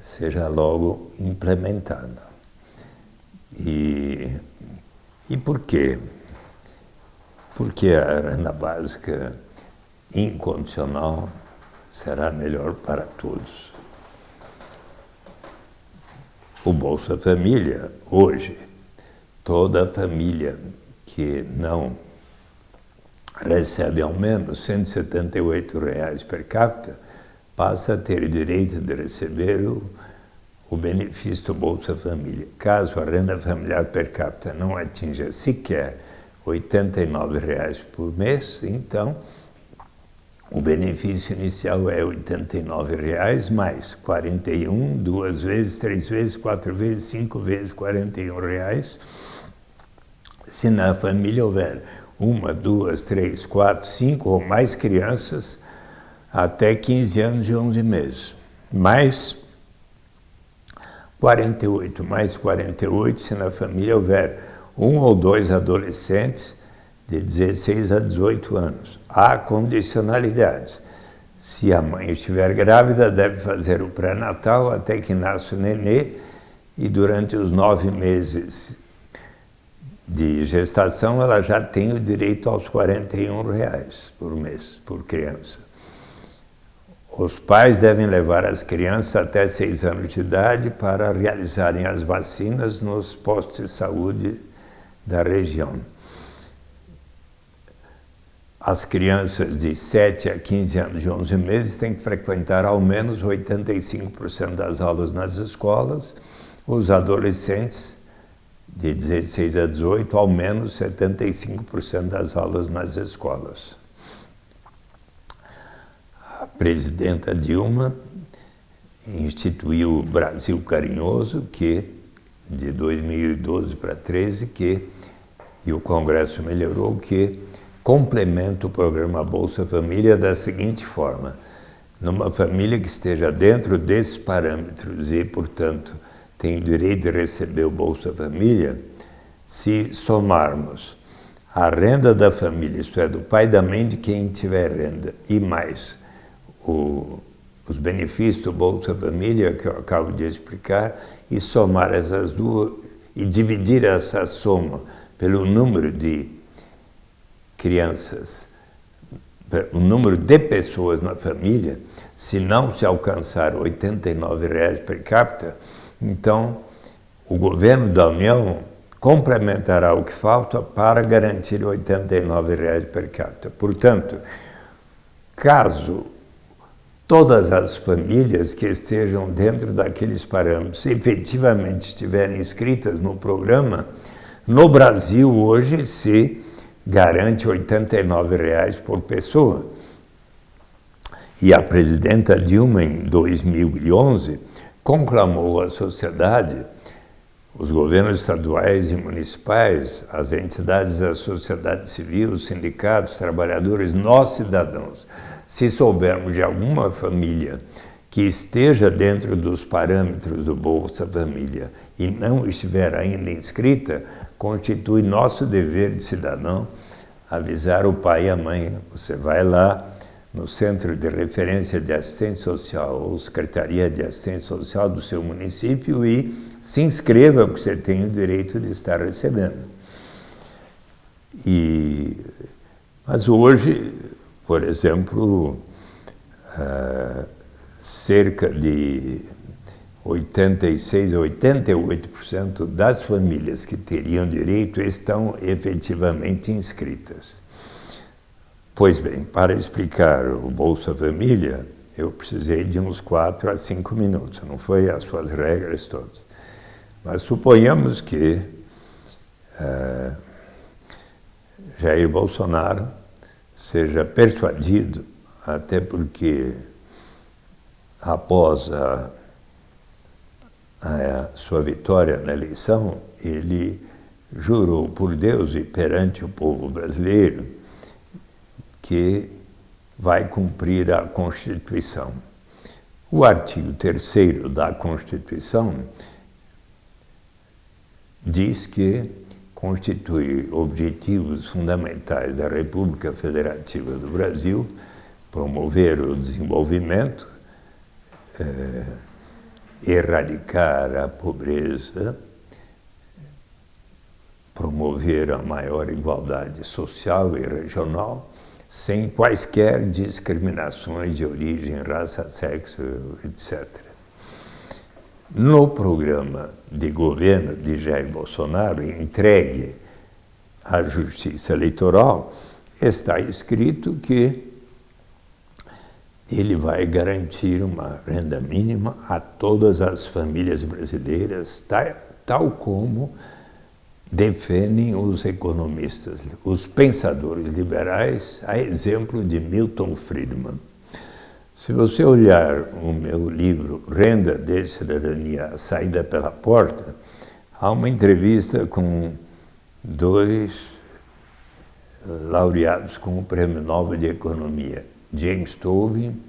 seja logo implementado. E, e por quê? Porque a renda básica incondicional será melhor para todos. O Bolsa Família, hoje, toda a família que não recebe ao menos 178 reais per capita passa a ter direito de receber o, o benefício do Bolsa Família. Caso a renda familiar per capita não atinja sequer 89 reais por mês, então o benefício inicial é 89 reais mais 41, duas vezes, três vezes, quatro vezes, cinco vezes 41 reais se na família houver uma, duas, três, quatro, cinco ou mais crianças até 15 anos e 11 meses. Mais 48, mais 48 se na família houver um ou dois adolescentes de 16 a 18 anos. Há condicionalidades. Se a mãe estiver grávida, deve fazer o pré-natal até que nasça o nenê e durante os nove meses de gestação, ela já tem o direito aos 41 reais por mês, por criança. Os pais devem levar as crianças até 6 anos de idade para realizarem as vacinas nos postos de saúde da região. As crianças de 7 a 15 anos de 11 meses têm que frequentar ao menos 85% das aulas nas escolas, os adolescentes de 16 a 18, ao menos 75% das aulas nas escolas. A presidenta Dilma instituiu o Brasil Carinhoso, que de 2012 para 13, que e o Congresso melhorou que complementa o programa Bolsa Família da seguinte forma: numa família que esteja dentro desses parâmetros e, portanto, tem direito de receber o Bolsa Família, se somarmos a renda da família, isto é, do pai e da mãe de quem tiver renda, e mais o, os benefícios do Bolsa Família, que eu acabo de explicar, e somar essas duas, e dividir essa soma pelo número de crianças, o número de pessoas na família, se não se alcançar 89 reais per capita, então, o governo da União complementará o que falta para garantir 89 reais per capita. Portanto, caso todas as famílias que estejam dentro daqueles parâmetros efetivamente estiverem inscritas no programa, no Brasil hoje se garante 89 reais por pessoa. E a presidenta Dilma, em 2011, conclamou a sociedade, os governos estaduais e municipais, as entidades da sociedade civil, os sindicatos, trabalhadores, nós cidadãos, se soubermos de alguma família que esteja dentro dos parâmetros do Bolsa Família e não estiver ainda inscrita, constitui nosso dever de cidadão avisar o pai e a mãe. Você vai lá no Centro de Referência de Assistência Social ou Secretaria de Assistência Social do seu município e se inscreva, porque você tem o direito de estar recebendo. E, mas hoje, por exemplo, uh, cerca de 86 a 88% das famílias que teriam direito estão efetivamente inscritas. Pois bem, para explicar o Bolsa Família, eu precisei de uns 4 a 5 minutos, não foi as suas regras todas. Mas suponhamos que uh, Jair Bolsonaro seja persuadido, até porque após a, a sua vitória na eleição, ele jurou por Deus e perante o povo brasileiro que vai cumprir a Constituição. O artigo 3 da Constituição diz que constitui objetivos fundamentais da República Federativa do Brasil promover o desenvolvimento, eh, erradicar a pobreza, promover a maior igualdade social e regional, sem quaisquer discriminações de origem, raça, sexo, etc. No programa de governo de Jair Bolsonaro, entregue à Justiça Eleitoral, está escrito que ele vai garantir uma renda mínima a todas as famílias brasileiras, tal como defendem os economistas, os pensadores liberais, a exemplo de Milton Friedman. Se você olhar o meu livro Renda de Cidadania, a Saída pela Porta, há uma entrevista com dois laureados com o Prêmio Nobel de Economia, James Tobin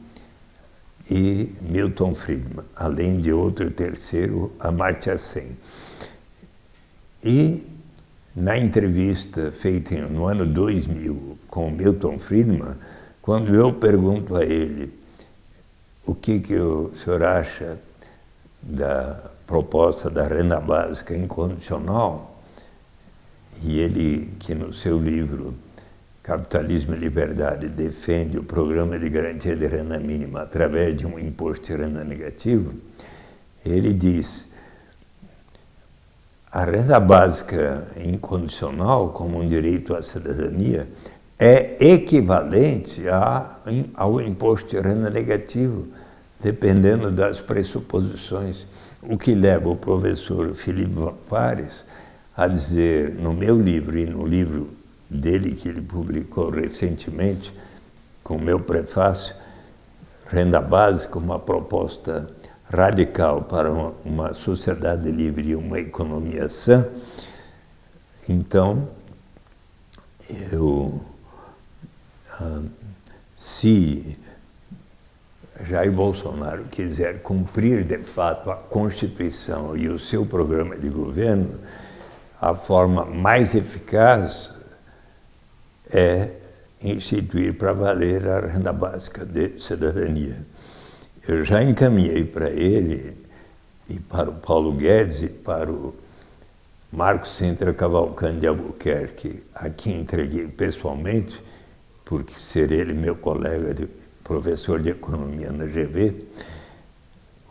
e Milton Friedman, além de outro terceiro, Amartya Sen. E na entrevista feita no ano 2000 com Milton Friedman, quando eu pergunto a ele o que, que o senhor acha da proposta da renda básica incondicional? E ele, que no seu livro Capitalismo e Liberdade defende o programa de garantia de renda mínima através de um imposto de renda negativo, ele diz a renda básica incondicional como um direito à cidadania é equivalente a, ao imposto de renda negativo, dependendo das pressuposições. O que leva o professor Felipe Pares a dizer, no meu livro e no livro dele que ele publicou recentemente, com meu prefácio, Renda Básica, uma proposta radical para uma, uma sociedade livre e uma economia sã, então, eu, ah, se Jair Bolsonaro quiser cumprir de fato a Constituição e o seu programa de governo, a forma mais eficaz é instituir para valer a renda básica de cidadania. Eu já encaminhei para ele e para o Paulo Guedes e para o Marcos Sintra Cavalcante de Albuquerque, a quem entreguei pessoalmente, porque ser ele meu colega de professor de economia na GV,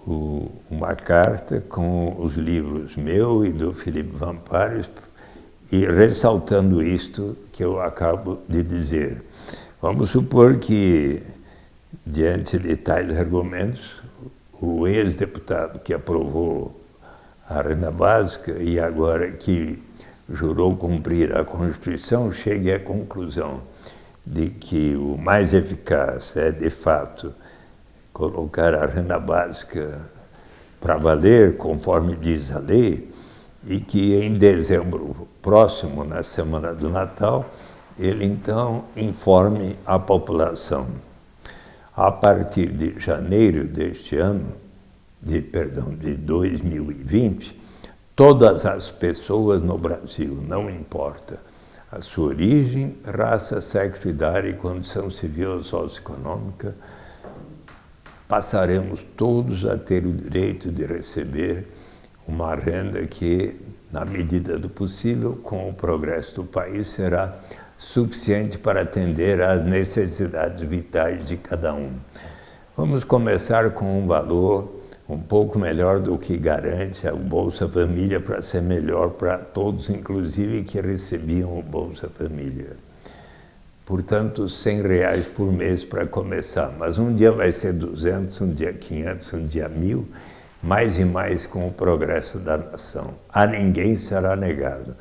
o, uma carta com os livros meu e do Felipe Vampares, e ressaltando isto que eu acabo de dizer. Vamos supor que, diante de tais argumentos, o ex-deputado que aprovou a renda básica e agora que jurou cumprir a Constituição chegue à conclusão de que o mais eficaz é, de fato, colocar a renda básica para valer, conforme diz a lei, e que em dezembro próximo, na semana do Natal, ele então informe a população. A partir de janeiro deste ano, de, perdão, de 2020, todas as pessoas no Brasil, não importa a sua origem, raça, sexo, idade, condição civil ou socioeconômica, passaremos todos a ter o direito de receber uma renda que, na medida do possível, com o progresso do país, será suficiente para atender às necessidades vitais de cada um. Vamos começar com um valor um pouco melhor do que garante a Bolsa Família para ser melhor para todos, inclusive que recebiam o Bolsa Família. Portanto, 100 reais por mês para começar, mas um dia vai ser 200, um dia 500, um dia 1.000, mais e mais com o progresso da nação. A ninguém será negado.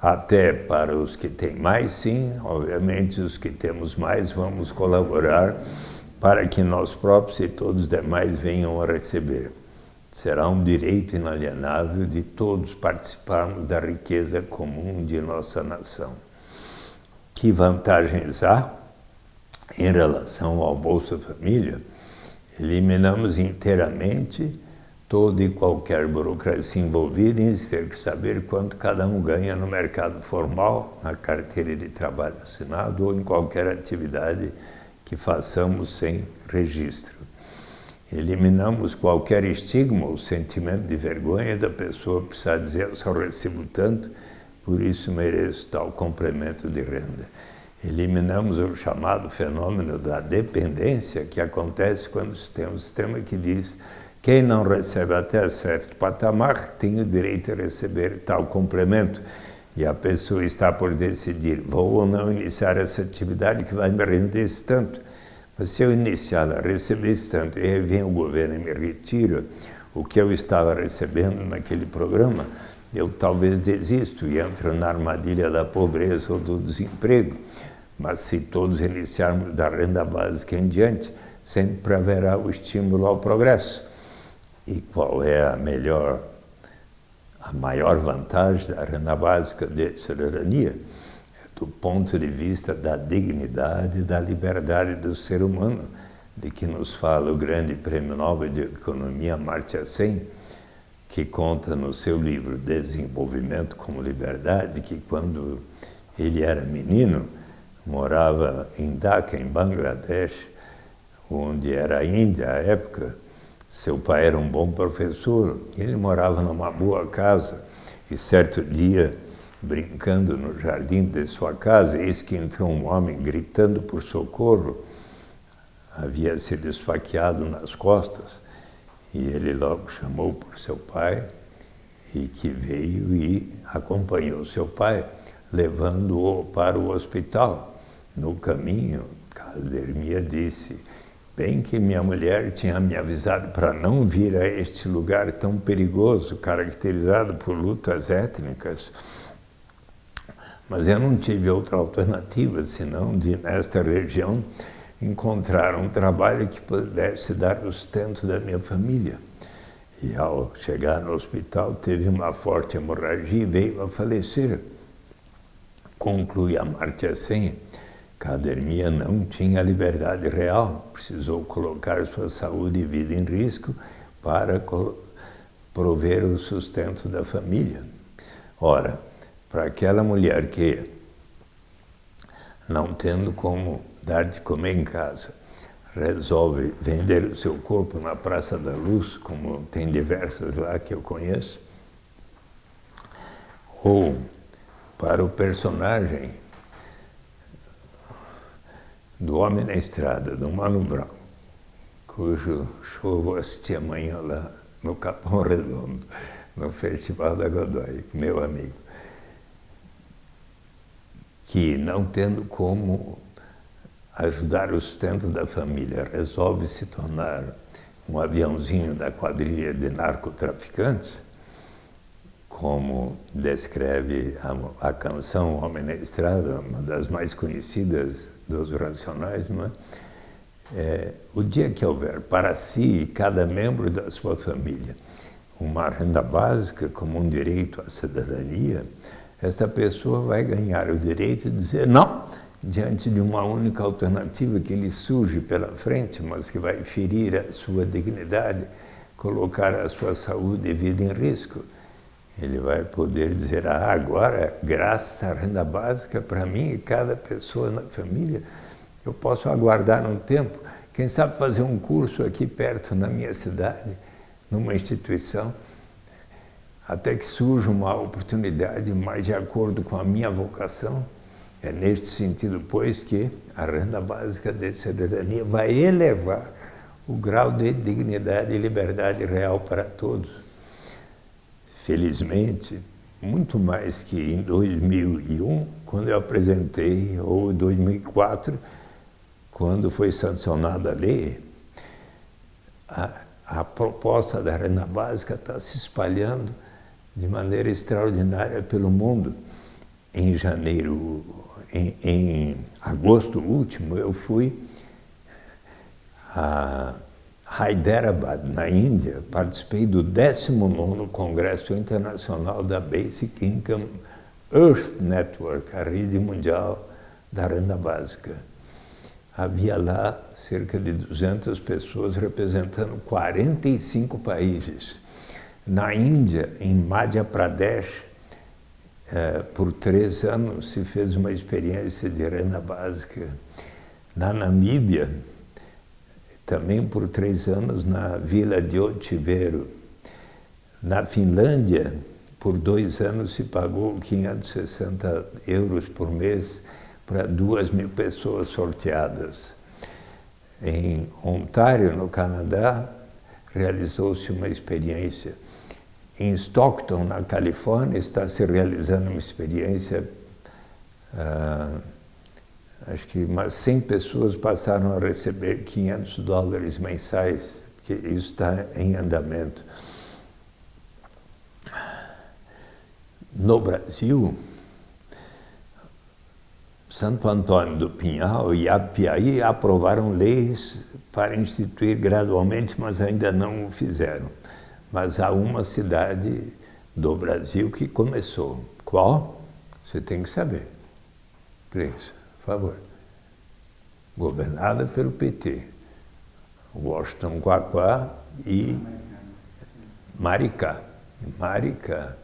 Até para os que têm mais, sim, obviamente os que temos mais vamos colaborar para que nós próprios e todos os demais venham a receber. Será um direito inalienável de todos participarmos da riqueza comum de nossa nação. Que vantagens há em relação ao Bolsa Família? Eliminamos inteiramente toda e qualquer burocracia envolvida em ter que saber quanto cada um ganha no mercado formal, na carteira de trabalho assinado ou em qualquer atividade que façamos sem registro. Eliminamos qualquer estigma ou sentimento de vergonha da pessoa precisar dizer eu só recebo tanto, por isso mereço tal complemento de renda. Eliminamos o chamado fenômeno da dependência que acontece quando tem um sistema que diz quem não recebe até certo patamar tem o direito a receber tal complemento e a pessoa está por decidir, vou ou não iniciar essa atividade que vai me render esse tanto. Mas se eu iniciar a receber esse tanto e vem o governo e me retira o que eu estava recebendo naquele programa, eu talvez desisto e entro na armadilha da pobreza ou do desemprego. Mas se todos iniciarmos da renda básica em diante, sempre haverá o estímulo ao progresso. E qual é a melhor a maior vantagem da renda básica de cidadania é do ponto de vista da dignidade e da liberdade do ser humano, de que nos fala o grande prêmio Nobel de Economia Amartya Sen, que conta no seu livro Desenvolvimento como Liberdade, que quando ele era menino, morava em Dhaka, em Bangladesh, onde era a Índia à época, seu pai era um bom professor, ele morava numa boa casa e certo dia, brincando no jardim de sua casa, eis que entrou um homem gritando por socorro. Havia sido esfaqueado nas costas e ele logo chamou por seu pai e que veio e acompanhou seu pai, levando-o para o hospital. No caminho, Caldermia disse, Bem que minha mulher tinha me avisado para não vir a este lugar tão perigoso, caracterizado por lutas étnicas. Mas eu não tive outra alternativa, senão de, nesta região, encontrar um trabalho que pudesse dar o sustento da minha família. E ao chegar no hospital, teve uma forte hemorragia e veio a falecer. Conclui a Martia Senha Cadermia não tinha liberdade real, precisou colocar sua saúde e vida em risco para prover o sustento da família. Ora, para aquela mulher que, não tendo como dar de comer em casa, resolve vender o seu corpo na Praça da Luz, como tem diversas lá que eu conheço, ou para o personagem do Homem na Estrada, do Mano Brown, cujo show eu assisti amanhã lá no Capão Redondo, no Festival da Godoy, meu amigo, que não tendo como ajudar o sustento da família, resolve se tornar um aviãozinho da quadrilha de narcotraficantes, como descreve a, a canção Homem na Estrada, uma das mais conhecidas dos racionais, é? é? o dia que houver para si e cada membro da sua família uma renda básica como um direito à cidadania, esta pessoa vai ganhar o direito de dizer não, diante de uma única alternativa que lhe surge pela frente, mas que vai ferir a sua dignidade, colocar a sua saúde e vida em risco. Ele vai poder dizer, ah, agora, graças à renda básica, para mim e cada pessoa na família, eu posso aguardar um tempo, quem sabe fazer um curso aqui perto, na minha cidade, numa instituição, até que surja uma oportunidade mais de acordo com a minha vocação. É neste sentido, pois, que a renda básica de cidadania vai elevar o grau de dignidade e liberdade real para todos felizmente, muito mais que em 2001, quando eu apresentei, ou em 2004, quando foi sancionada a lei, a, a proposta da renda básica está se espalhando de maneira extraordinária pelo mundo. Em janeiro, em, em agosto último, eu fui a Hyderabad, na Índia, participei do 19º Congresso Internacional da Basic Income Earth Network, a rede mundial da renda básica. Havia lá cerca de 200 pessoas representando 45 países. Na Índia, em Madhya Pradesh, eh, por três anos se fez uma experiência de renda básica. Na Namíbia, também por três anos na vila de Otiveiro. Na Finlândia, por dois anos se pagou 560 euros por mês para duas mil pessoas sorteadas. Em Ontário, no Canadá, realizou-se uma experiência. Em Stockton, na Califórnia, está se realizando uma experiência uh, acho que umas 100 pessoas passaram a receber 500 dólares mensais, que isso está em andamento. No Brasil, Santo Antônio do Pinhal e Apiaí aprovaram leis para instituir gradualmente, mas ainda não o fizeram. Mas há uma cidade do Brasil que começou. Qual? Você tem que saber. Preço favor. Governada pelo PT. Washington Quaquá e Maricá. Maricá.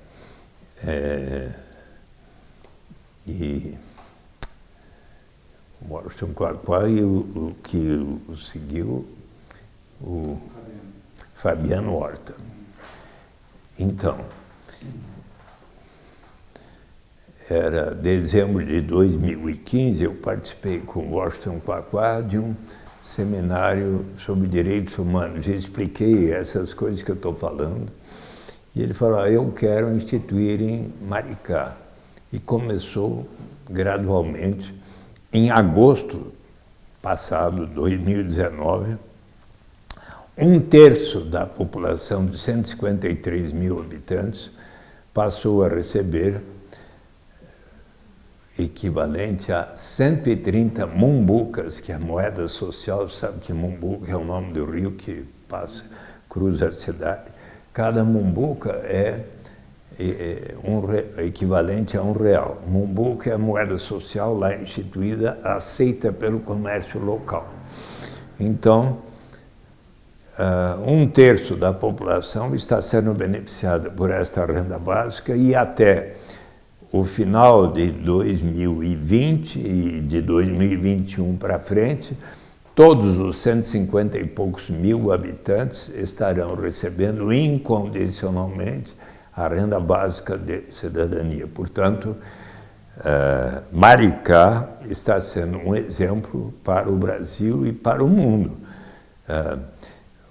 É, e Washington Quaquá e o, o que o seguiu, o Fabiano Horta. Então, era dezembro de 2015, eu participei com Washington Quaquá de um seminário sobre direitos humanos e expliquei essas coisas que eu estou falando. E ele falou, ah, eu quero instituir em Maricá. E começou gradualmente. Em agosto passado, 2019, um terço da população de 153 mil habitantes passou a receber equivalente a 130 mumbucas, que é a moeda social, sabe que mumbuca é o nome do rio que passa, cruza a cidade. Cada mumbuca é, é um equivalente a um real. Mumbuca é a moeda social lá instituída, aceita pelo comércio local. Então, uh, um terço da população está sendo beneficiada por esta renda básica e até o final de 2020 e de 2021 para frente, todos os 150 e poucos mil habitantes estarão recebendo incondicionalmente a renda básica de cidadania. Portanto, uh, Maricá está sendo um exemplo para o Brasil e para o mundo. Uh,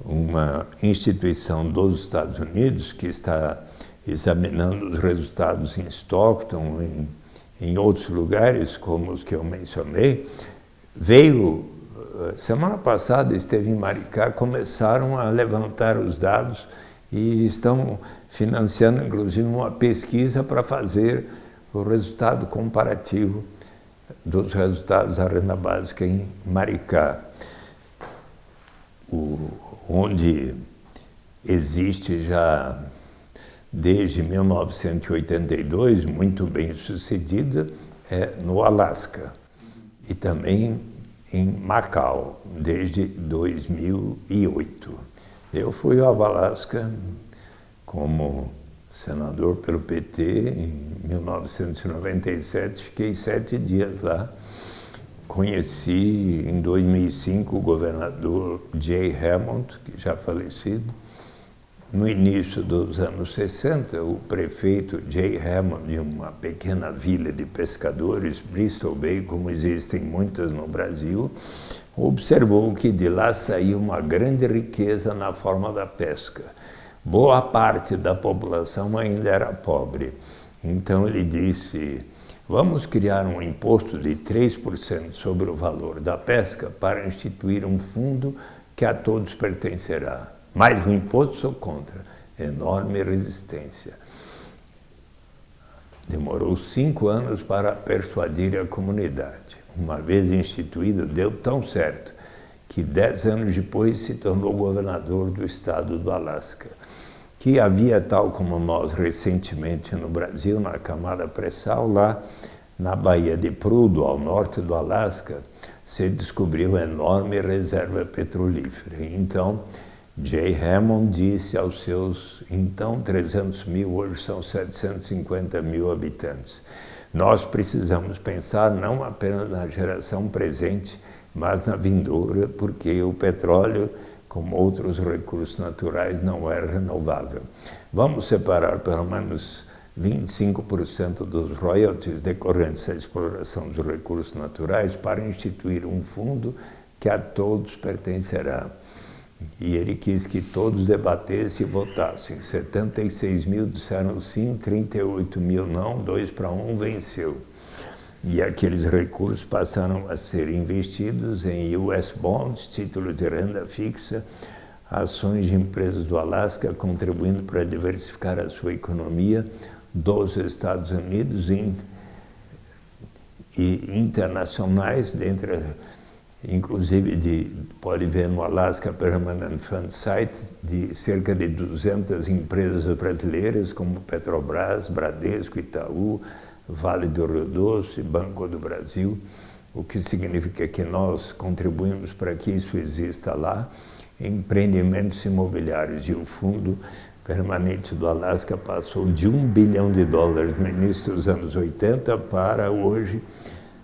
uma instituição dos Estados Unidos que está examinando os resultados em Stockton, em, em outros lugares, como os que eu mencionei, veio, eh, semana passada esteve em Maricá, começaram a levantar os dados e estão financiando, inclusive, uma pesquisa para fazer o resultado comparativo dos resultados da renda básica em Maricá, o, onde existe já desde 1982, muito bem sucedida, é no Alasca e também em Macau, desde 2008. Eu fui ao Alasca como senador pelo PT, em 1997, fiquei sete dias lá. Conheci em 2005 o governador Jay Hammond, que já falecido. No início dos anos 60, o prefeito Jay Hammond, de uma pequena vila de pescadores, Bristol Bay, como existem muitas no Brasil, observou que de lá saía uma grande riqueza na forma da pesca boa parte da população ainda era pobre. Então ele disse, vamos criar um imposto de 3% sobre o valor da pesca para instituir um fundo que a todos pertencerá. Mais um imposto sou contra. Enorme resistência. Demorou cinco anos para persuadir a comunidade. Uma vez instituído, deu tão certo que dez anos depois se tornou governador do estado do Alasca que havia, tal como nós recentemente no Brasil, na camada pré-sal, lá na Baía de Prudo, ao norte do Alasca, se descobriu enorme reserva petrolífera. Então, Jay Hammond disse aos seus, então, 300 mil, hoje são 750 mil habitantes, nós precisamos pensar não apenas na geração presente, mas na vindoura, porque o petróleo como outros recursos naturais, não é renovável. Vamos separar pelo menos 25% dos royalties decorrentes da exploração dos recursos naturais para instituir um fundo que a todos pertencerá. E ele quis que todos debatessem e votassem. 76 mil disseram sim, 38 mil não, dois para um venceu. E aqueles recursos passaram a ser investidos em US bonds, títulos de renda fixa, ações de empresas do Alasca, contribuindo para diversificar a sua economia dos Estados Unidos e internacionais, dentre, inclusive de, pode ver no Alaska Permanent Fund Site, de cerca de 200 empresas brasileiras, como Petrobras, Bradesco, Itaú, Vale do Rio Doce, Banco do Brasil, o que significa que nós contribuímos para que isso exista lá, empreendimentos imobiliários. E o Fundo Permanente do Alasca passou de um bilhão de dólares no início dos anos 80 para hoje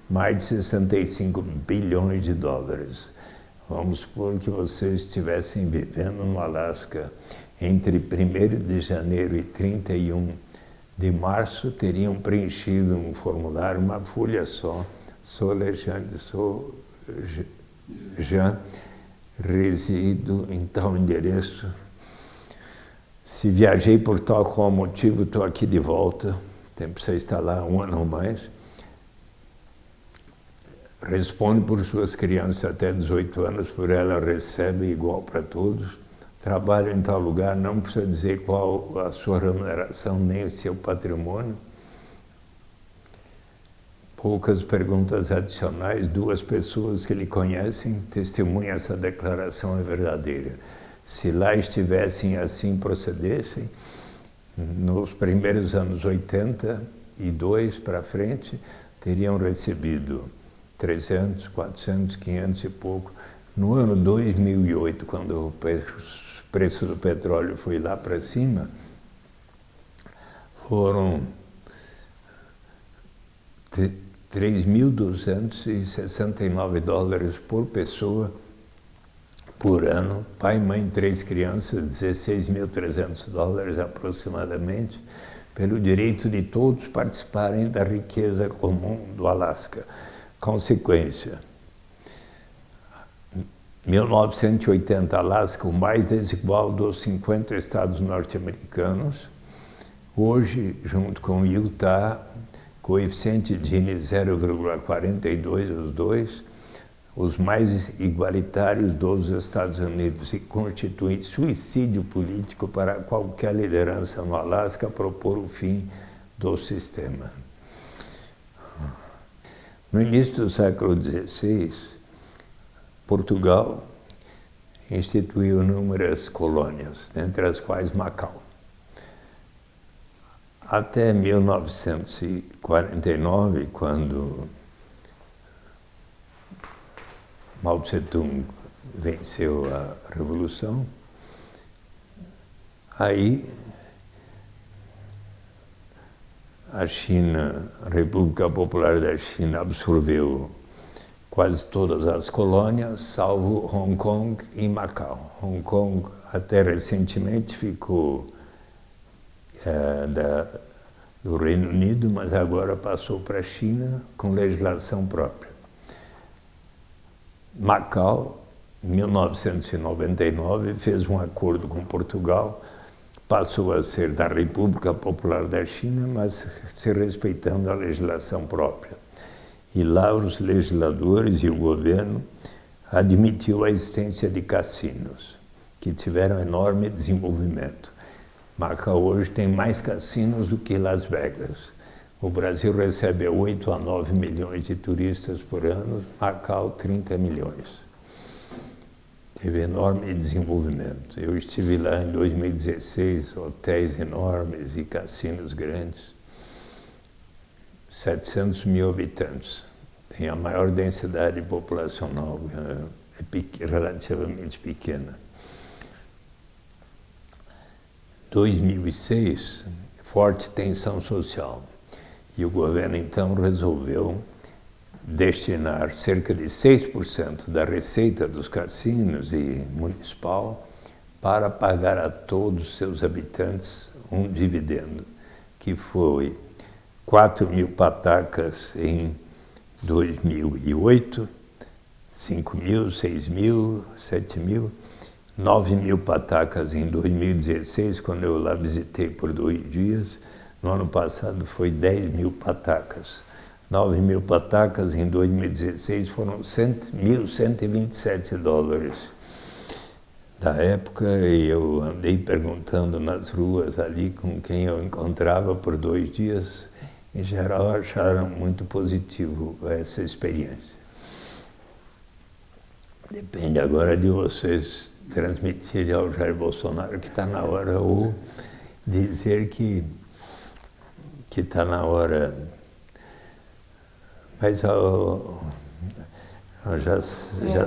mais de 65 bilhões de dólares. Vamos supor que vocês estivessem vivendo no Alasca entre 1 de janeiro e 31 de março teriam preenchido um formulário, uma folha só. Sou Alexandre, sou Jean, resido em tal endereço. Se viajei por tal qual motivo, estou aqui de volta. Tem para estar lá um ano ou mais. Responde por suas crianças até 18 anos, por ela recebe igual para todos trabalha em tal lugar, não precisa dizer qual a sua remuneração, nem o seu patrimônio. Poucas perguntas adicionais, duas pessoas que lhe conhecem testemunham essa declaração é verdadeira. Se lá estivessem assim procedessem, nos primeiros anos 82 para frente, teriam recebido 300, 400, 500 e pouco. No ano 2008, quando o preço do petróleo foi lá para cima, foram 3.269 dólares por pessoa por ano, pai, mãe, três crianças, 16.300 dólares aproximadamente, pelo direito de todos participarem da riqueza comum do Alasca. Consequência, 1980, Alasca, o mais desigual dos 50 estados norte-americanos. Hoje, junto com Utah, coeficiente Gini 0,42 os dois, os mais igualitários dos Estados Unidos e constitui suicídio político para qualquer liderança no Alasca propor o fim do sistema. No início do século XVI, Portugal instituiu inúmeras colônias, entre as quais Macau. Até 1949, quando Mao Tse-tung venceu a Revolução, aí a China, a República Popular da China absorveu quase todas as colônias, salvo Hong Kong e Macau. Hong Kong até recentemente ficou é, da, do Reino Unido, mas agora passou para a China com legislação própria. Macau, em 1999, fez um acordo com Portugal passou a ser da República Popular da China, mas se respeitando a legislação própria. E lá os legisladores e o governo admitiu a existência de cassinos, que tiveram enorme desenvolvimento. Macau hoje tem mais cassinos do que Las Vegas. O Brasil recebe 8 a 9 milhões de turistas por ano, Macau 30 milhões teve enorme desenvolvimento. Eu estive lá em 2016, hotéis enormes e cassinos grandes, 700 mil habitantes. Tem a maior densidade populacional, é, é relativamente pequena. 2006, forte tensão social. E o governo então resolveu destinar cerca de 6% da receita dos cassinos e municipal para pagar a todos os seus habitantes um dividendo, que foi 4 mil patacas em 2008, 5 mil, 6 mil, 7 mil, 9 mil patacas em 2016, quando eu lá visitei por dois dias. No ano passado foi 10 mil patacas. 9 mil patacas, em 2016 foram 1.127 dólares da época e eu andei perguntando nas ruas ali com quem eu encontrava por dois dias, em geral acharam muito positivo essa experiência. Depende agora de vocês transmitirem ao Jair Bolsonaro que está na hora ou dizer que que está na hora mas eu, eu já já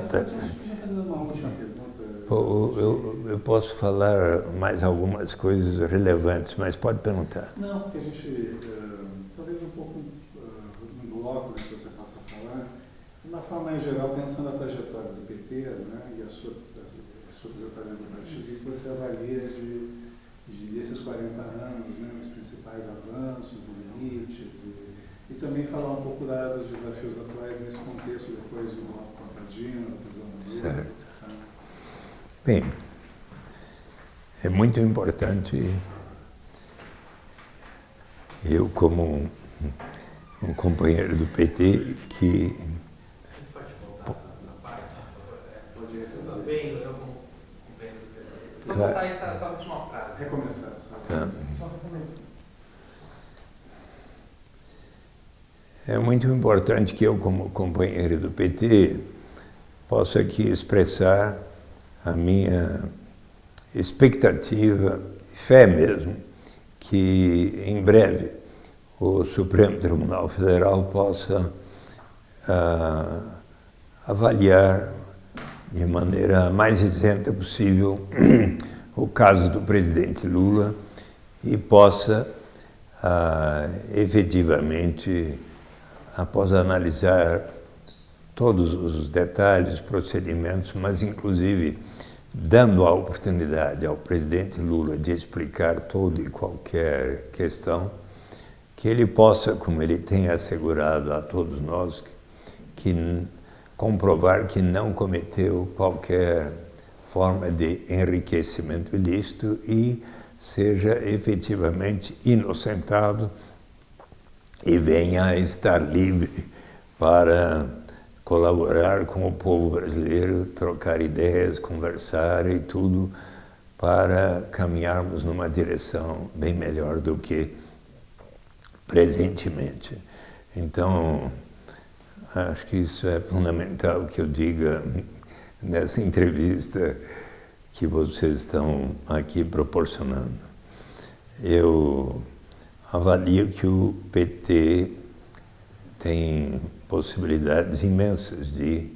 uma última pergunta. Eu, eu, posso falar mais algumas coisas relevantes, mas pode perguntar. Não, porque a gente, uh, talvez um pouco uh, no bloco que você possa falar, de uma forma mais geral, pensando a trajetória do PT né, e a sua, a sua trajetória do partido, o que você avalia de, de desses 40 anos, né, os principais avanços limites, e e também falar um pouco da, dos desafios atuais nesse contexto depois do bloco contadino, da prisão do Certo. Tá? Bem, é muito importante eu como um, um companheiro do PT que pode voltar essa parte? Pode ser também, eu como companheiro do PT. Só voltar essa, essa última frase. Recomeçar. Só, tá. só recomeçar. É muito importante que eu, como companheiro do PT, possa aqui expressar a minha expectativa, fé mesmo, que em breve o Supremo Tribunal Federal possa ah, avaliar de maneira mais isenta possível o caso do presidente Lula e possa ah, efetivamente após analisar todos os detalhes, procedimentos, mas inclusive dando a oportunidade ao presidente Lula de explicar toda e qualquer questão, que ele possa, como ele tem assegurado a todos nós, que comprovar que não cometeu qualquer forma de enriquecimento ilícito e seja efetivamente inocentado e venha a estar livre para colaborar com o povo brasileiro, trocar ideias, conversar e tudo para caminharmos numa direção bem melhor do que presentemente. Então, acho que isso é fundamental que eu diga nessa entrevista que vocês estão aqui proporcionando. Eu avalio que o PT tem possibilidades imensas de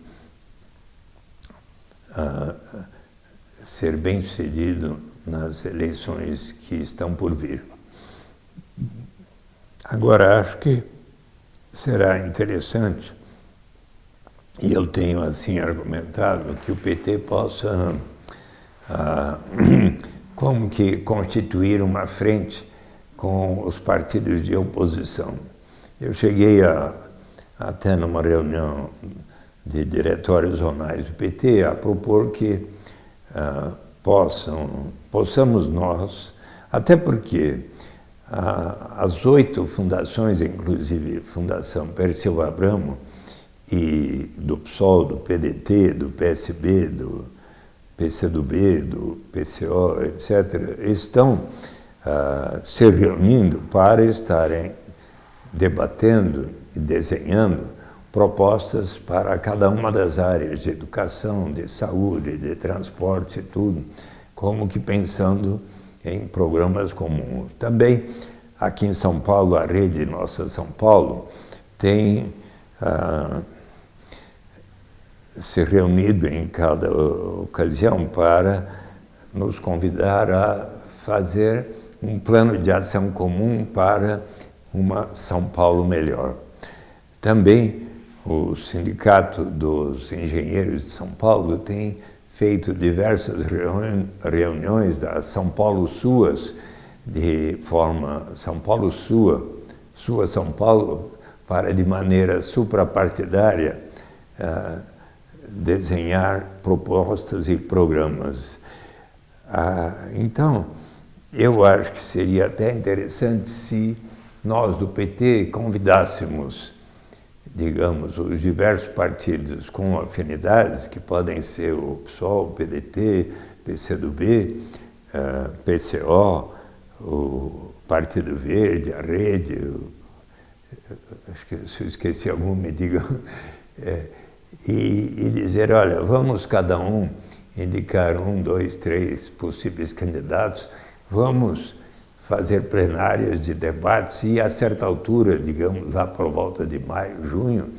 uh, ser bem sucedido nas eleições que estão por vir. Agora, acho que será interessante, e eu tenho assim argumentado, que o PT possa, ah, como que, constituir uma frente com os partidos de oposição. Eu cheguei a, até numa reunião de diretórios zonais do PT a propor que ah, possam, possamos nós, até porque as oito fundações, inclusive Fundação Perseu Abramo, e do PSOL, do PDT, do PSB, do PCdoB, do PCO, etc., estão uh, se reunindo para estarem debatendo e desenhando propostas para cada uma das áreas de educação, de saúde, de transporte e tudo, como que pensando em programas comuns. Também aqui em São Paulo, a rede Nossa São Paulo tem ah, se reunido em cada ocasião para nos convidar a fazer um plano de ação comum para uma São Paulo melhor. Também o Sindicato dos Engenheiros de São Paulo tem feito diversas reuniões da São Paulo Suas, de forma São Paulo Sua, Sua São Paulo, para de maneira suprapartidária uh, desenhar propostas e programas. Uh, então, eu acho que seria até interessante se nós do PT convidássemos digamos, os diversos partidos com afinidades, que podem ser o PSOL, o PDT, PCdoB, uh, PCO, o Partido Verde, a Rede, acho que se eu esqueci algum, me digam, é, e, e dizer, olha, vamos cada um indicar um, dois, três possíveis candidatos, vamos fazer plenárias de debates e, a certa altura, digamos lá por volta de maio, junho,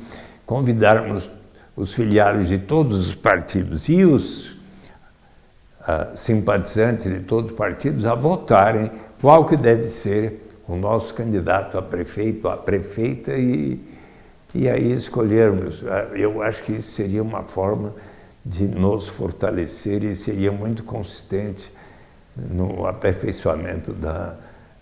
convidarmos os filiados de todos os partidos e os uh, simpatizantes de todos os partidos a votarem qual que deve ser o nosso candidato a prefeito, a prefeita e, e aí escolhermos. Ah, eu acho que seria uma forma de nos fortalecer e seria muito consistente no aperfeiçoamento da,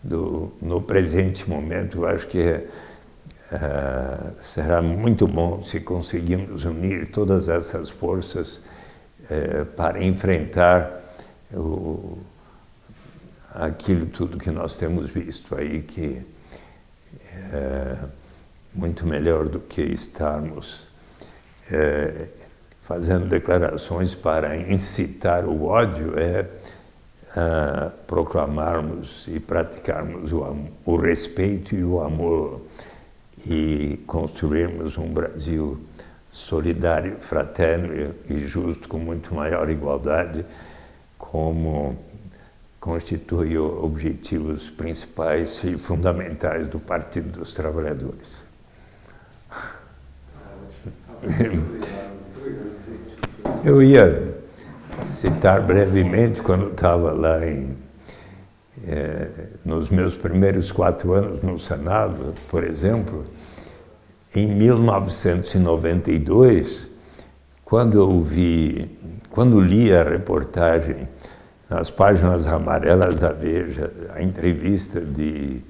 do, no presente momento. Eu acho que uh, será muito bom se conseguirmos unir todas essas forças uh, para enfrentar o, aquilo tudo que nós temos visto aí, que é muito melhor do que estarmos é, fazendo declarações para incitar o ódio, é uh, proclamarmos e praticarmos o, o, respeito e o amor e construirmos um Brasil solidário, fraterno e justo, com muito maior igualdade, como constitui objetivos principais e fundamentais do Partido dos Trabalhadores. Eu ia citar brevemente, quando estava lá em, é, nos meus primeiros quatro anos no Senado, por exemplo, em 1992, quando eu vi, quando li a reportagem nas páginas amarelas da Veja, a entrevista de,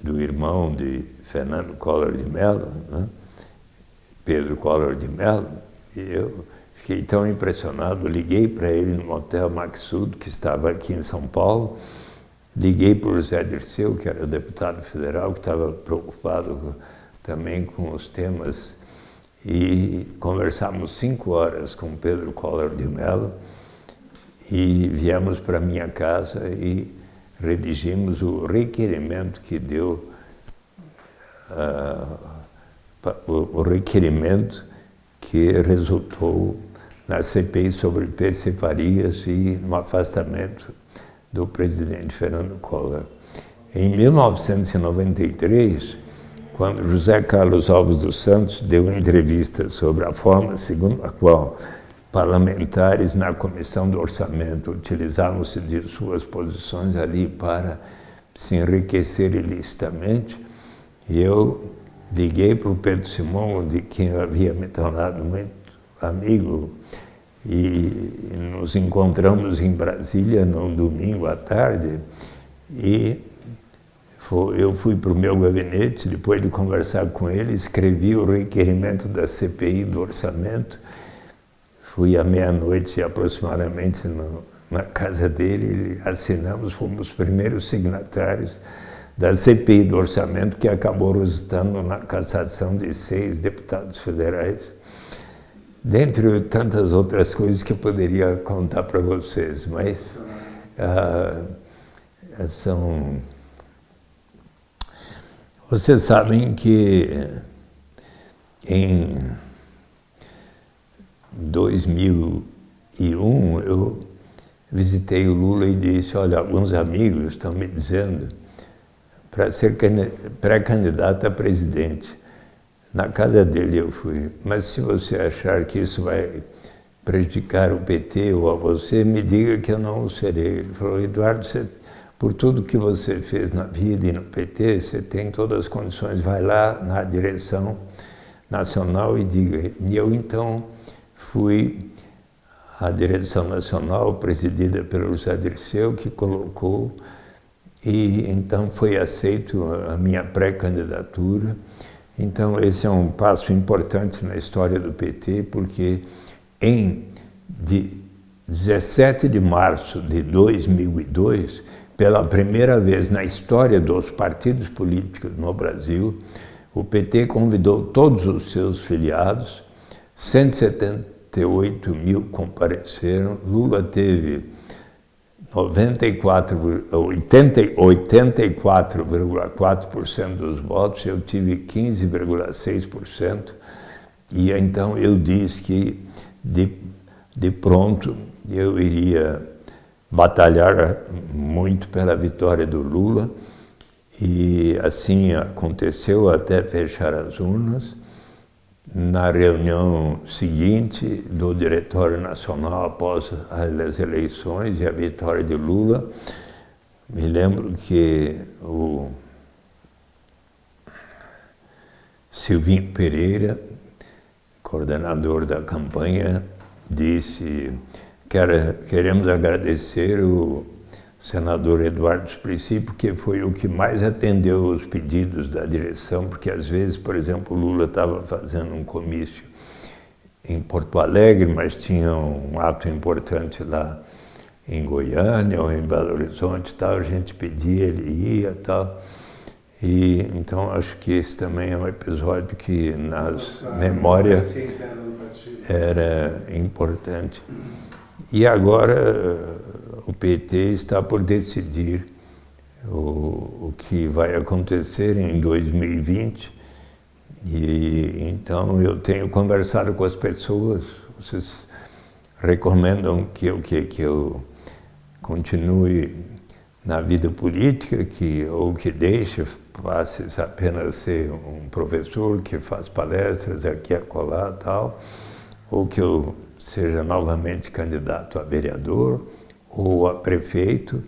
do irmão de Fernando Collor de Mello, né? Pedro Collor de Mello, eu Fiquei tão impressionado, liguei para ele no Hotel Maxud, que estava aqui em São Paulo, liguei para o Zé Dirceu, que era deputado federal, que estava preocupado também com os temas, e conversamos cinco horas com Pedro Collor de Mello, e viemos para minha casa e redigimos o requerimento que deu, uh, o requerimento que resultou na CPI sobre persifarias e no afastamento do presidente Fernando Collor. Em 1993, quando José Carlos Alves dos Santos deu entrevista sobre a forma segundo a qual parlamentares na comissão do orçamento utilizavam-se de suas posições ali para se enriquecer ilicitamente. Eu liguei para o Pedro Simão, de quem eu havia me tornado muito amigo, e nos encontramos em Brasília no domingo à tarde, e eu fui para o meu gabinete, depois de conversar com ele, escrevi o requerimento da CPI do orçamento, fui à meia-noite aproximadamente no, na casa dele, assinamos, fomos os primeiros signatários da CPI do orçamento, que acabou resultando na cassação de seis deputados federais, dentre tantas outras coisas que eu poderia contar para vocês, mas ah, são... Vocês sabem que em 2001 eu visitei o Lula e disse, olha, alguns amigos estão me dizendo para ser pré-candidato a presidente. Na casa dele eu fui, mas se você achar que isso vai prejudicar o PT ou a você, me diga que eu não o serei. Ele falou, Eduardo, você, por tudo que você fez na vida e no PT, você tem todas as condições, vai lá na direção nacional e diga. E eu então fui à direção nacional, presidida pelo José Dirceu, que colocou e então foi aceito a minha pré-candidatura. Então esse é um passo importante na história do PT, porque em de 17 de março de 2002, pela primeira vez na história dos partidos políticos no Brasil, o PT convidou todos os seus filiados, 178 mil compareceram, Lula teve 84,4% dos votos, eu tive 15,6%, e então eu disse que de, de pronto eu iria batalhar muito pela vitória do Lula, e assim aconteceu até fechar as urnas na reunião seguinte do Diretório Nacional após as eleições e a vitória de Lula, me lembro que o Silvinho Pereira, coordenador da campanha, disse queremos agradecer o senador Eduardo Suplicy, porque foi o que mais atendeu os pedidos da direção, porque às vezes, por exemplo, Lula estava fazendo um comício em Porto Alegre, mas tinha um ato importante lá em Goiânia ou em Belo Horizonte tal, a gente pedia, ele ia tal. E, então acho que esse também é um episódio que nas memórias era importante. E agora o PT está por decidir o, o que vai acontecer em 2020 e então eu tenho conversado com as pessoas, vocês recomendam que eu, que, que eu continue na vida política, que, ou que deixe, passe apenas ser um professor que faz palestras aqui a colar tal, ou que eu seja novamente candidato a vereador, ou a prefeito,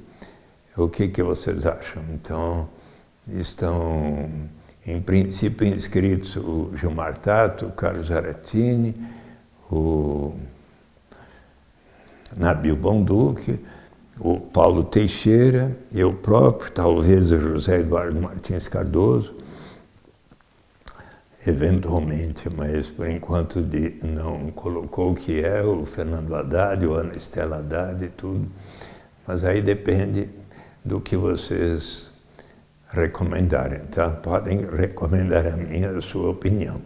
o que, que vocês acham? Então, estão, em princípio, inscritos o Gilmar Tato, o Carlos Aratini, o Nabil Bonduque, o Paulo Teixeira, eu próprio, talvez o José Eduardo Martins Cardoso, eventualmente, mas por enquanto de, não colocou o que é o Fernando Haddad, o Ana Estela Haddad e tudo. Mas aí depende do que vocês recomendarem, tá? Podem recomendar a minha, a sua opinião.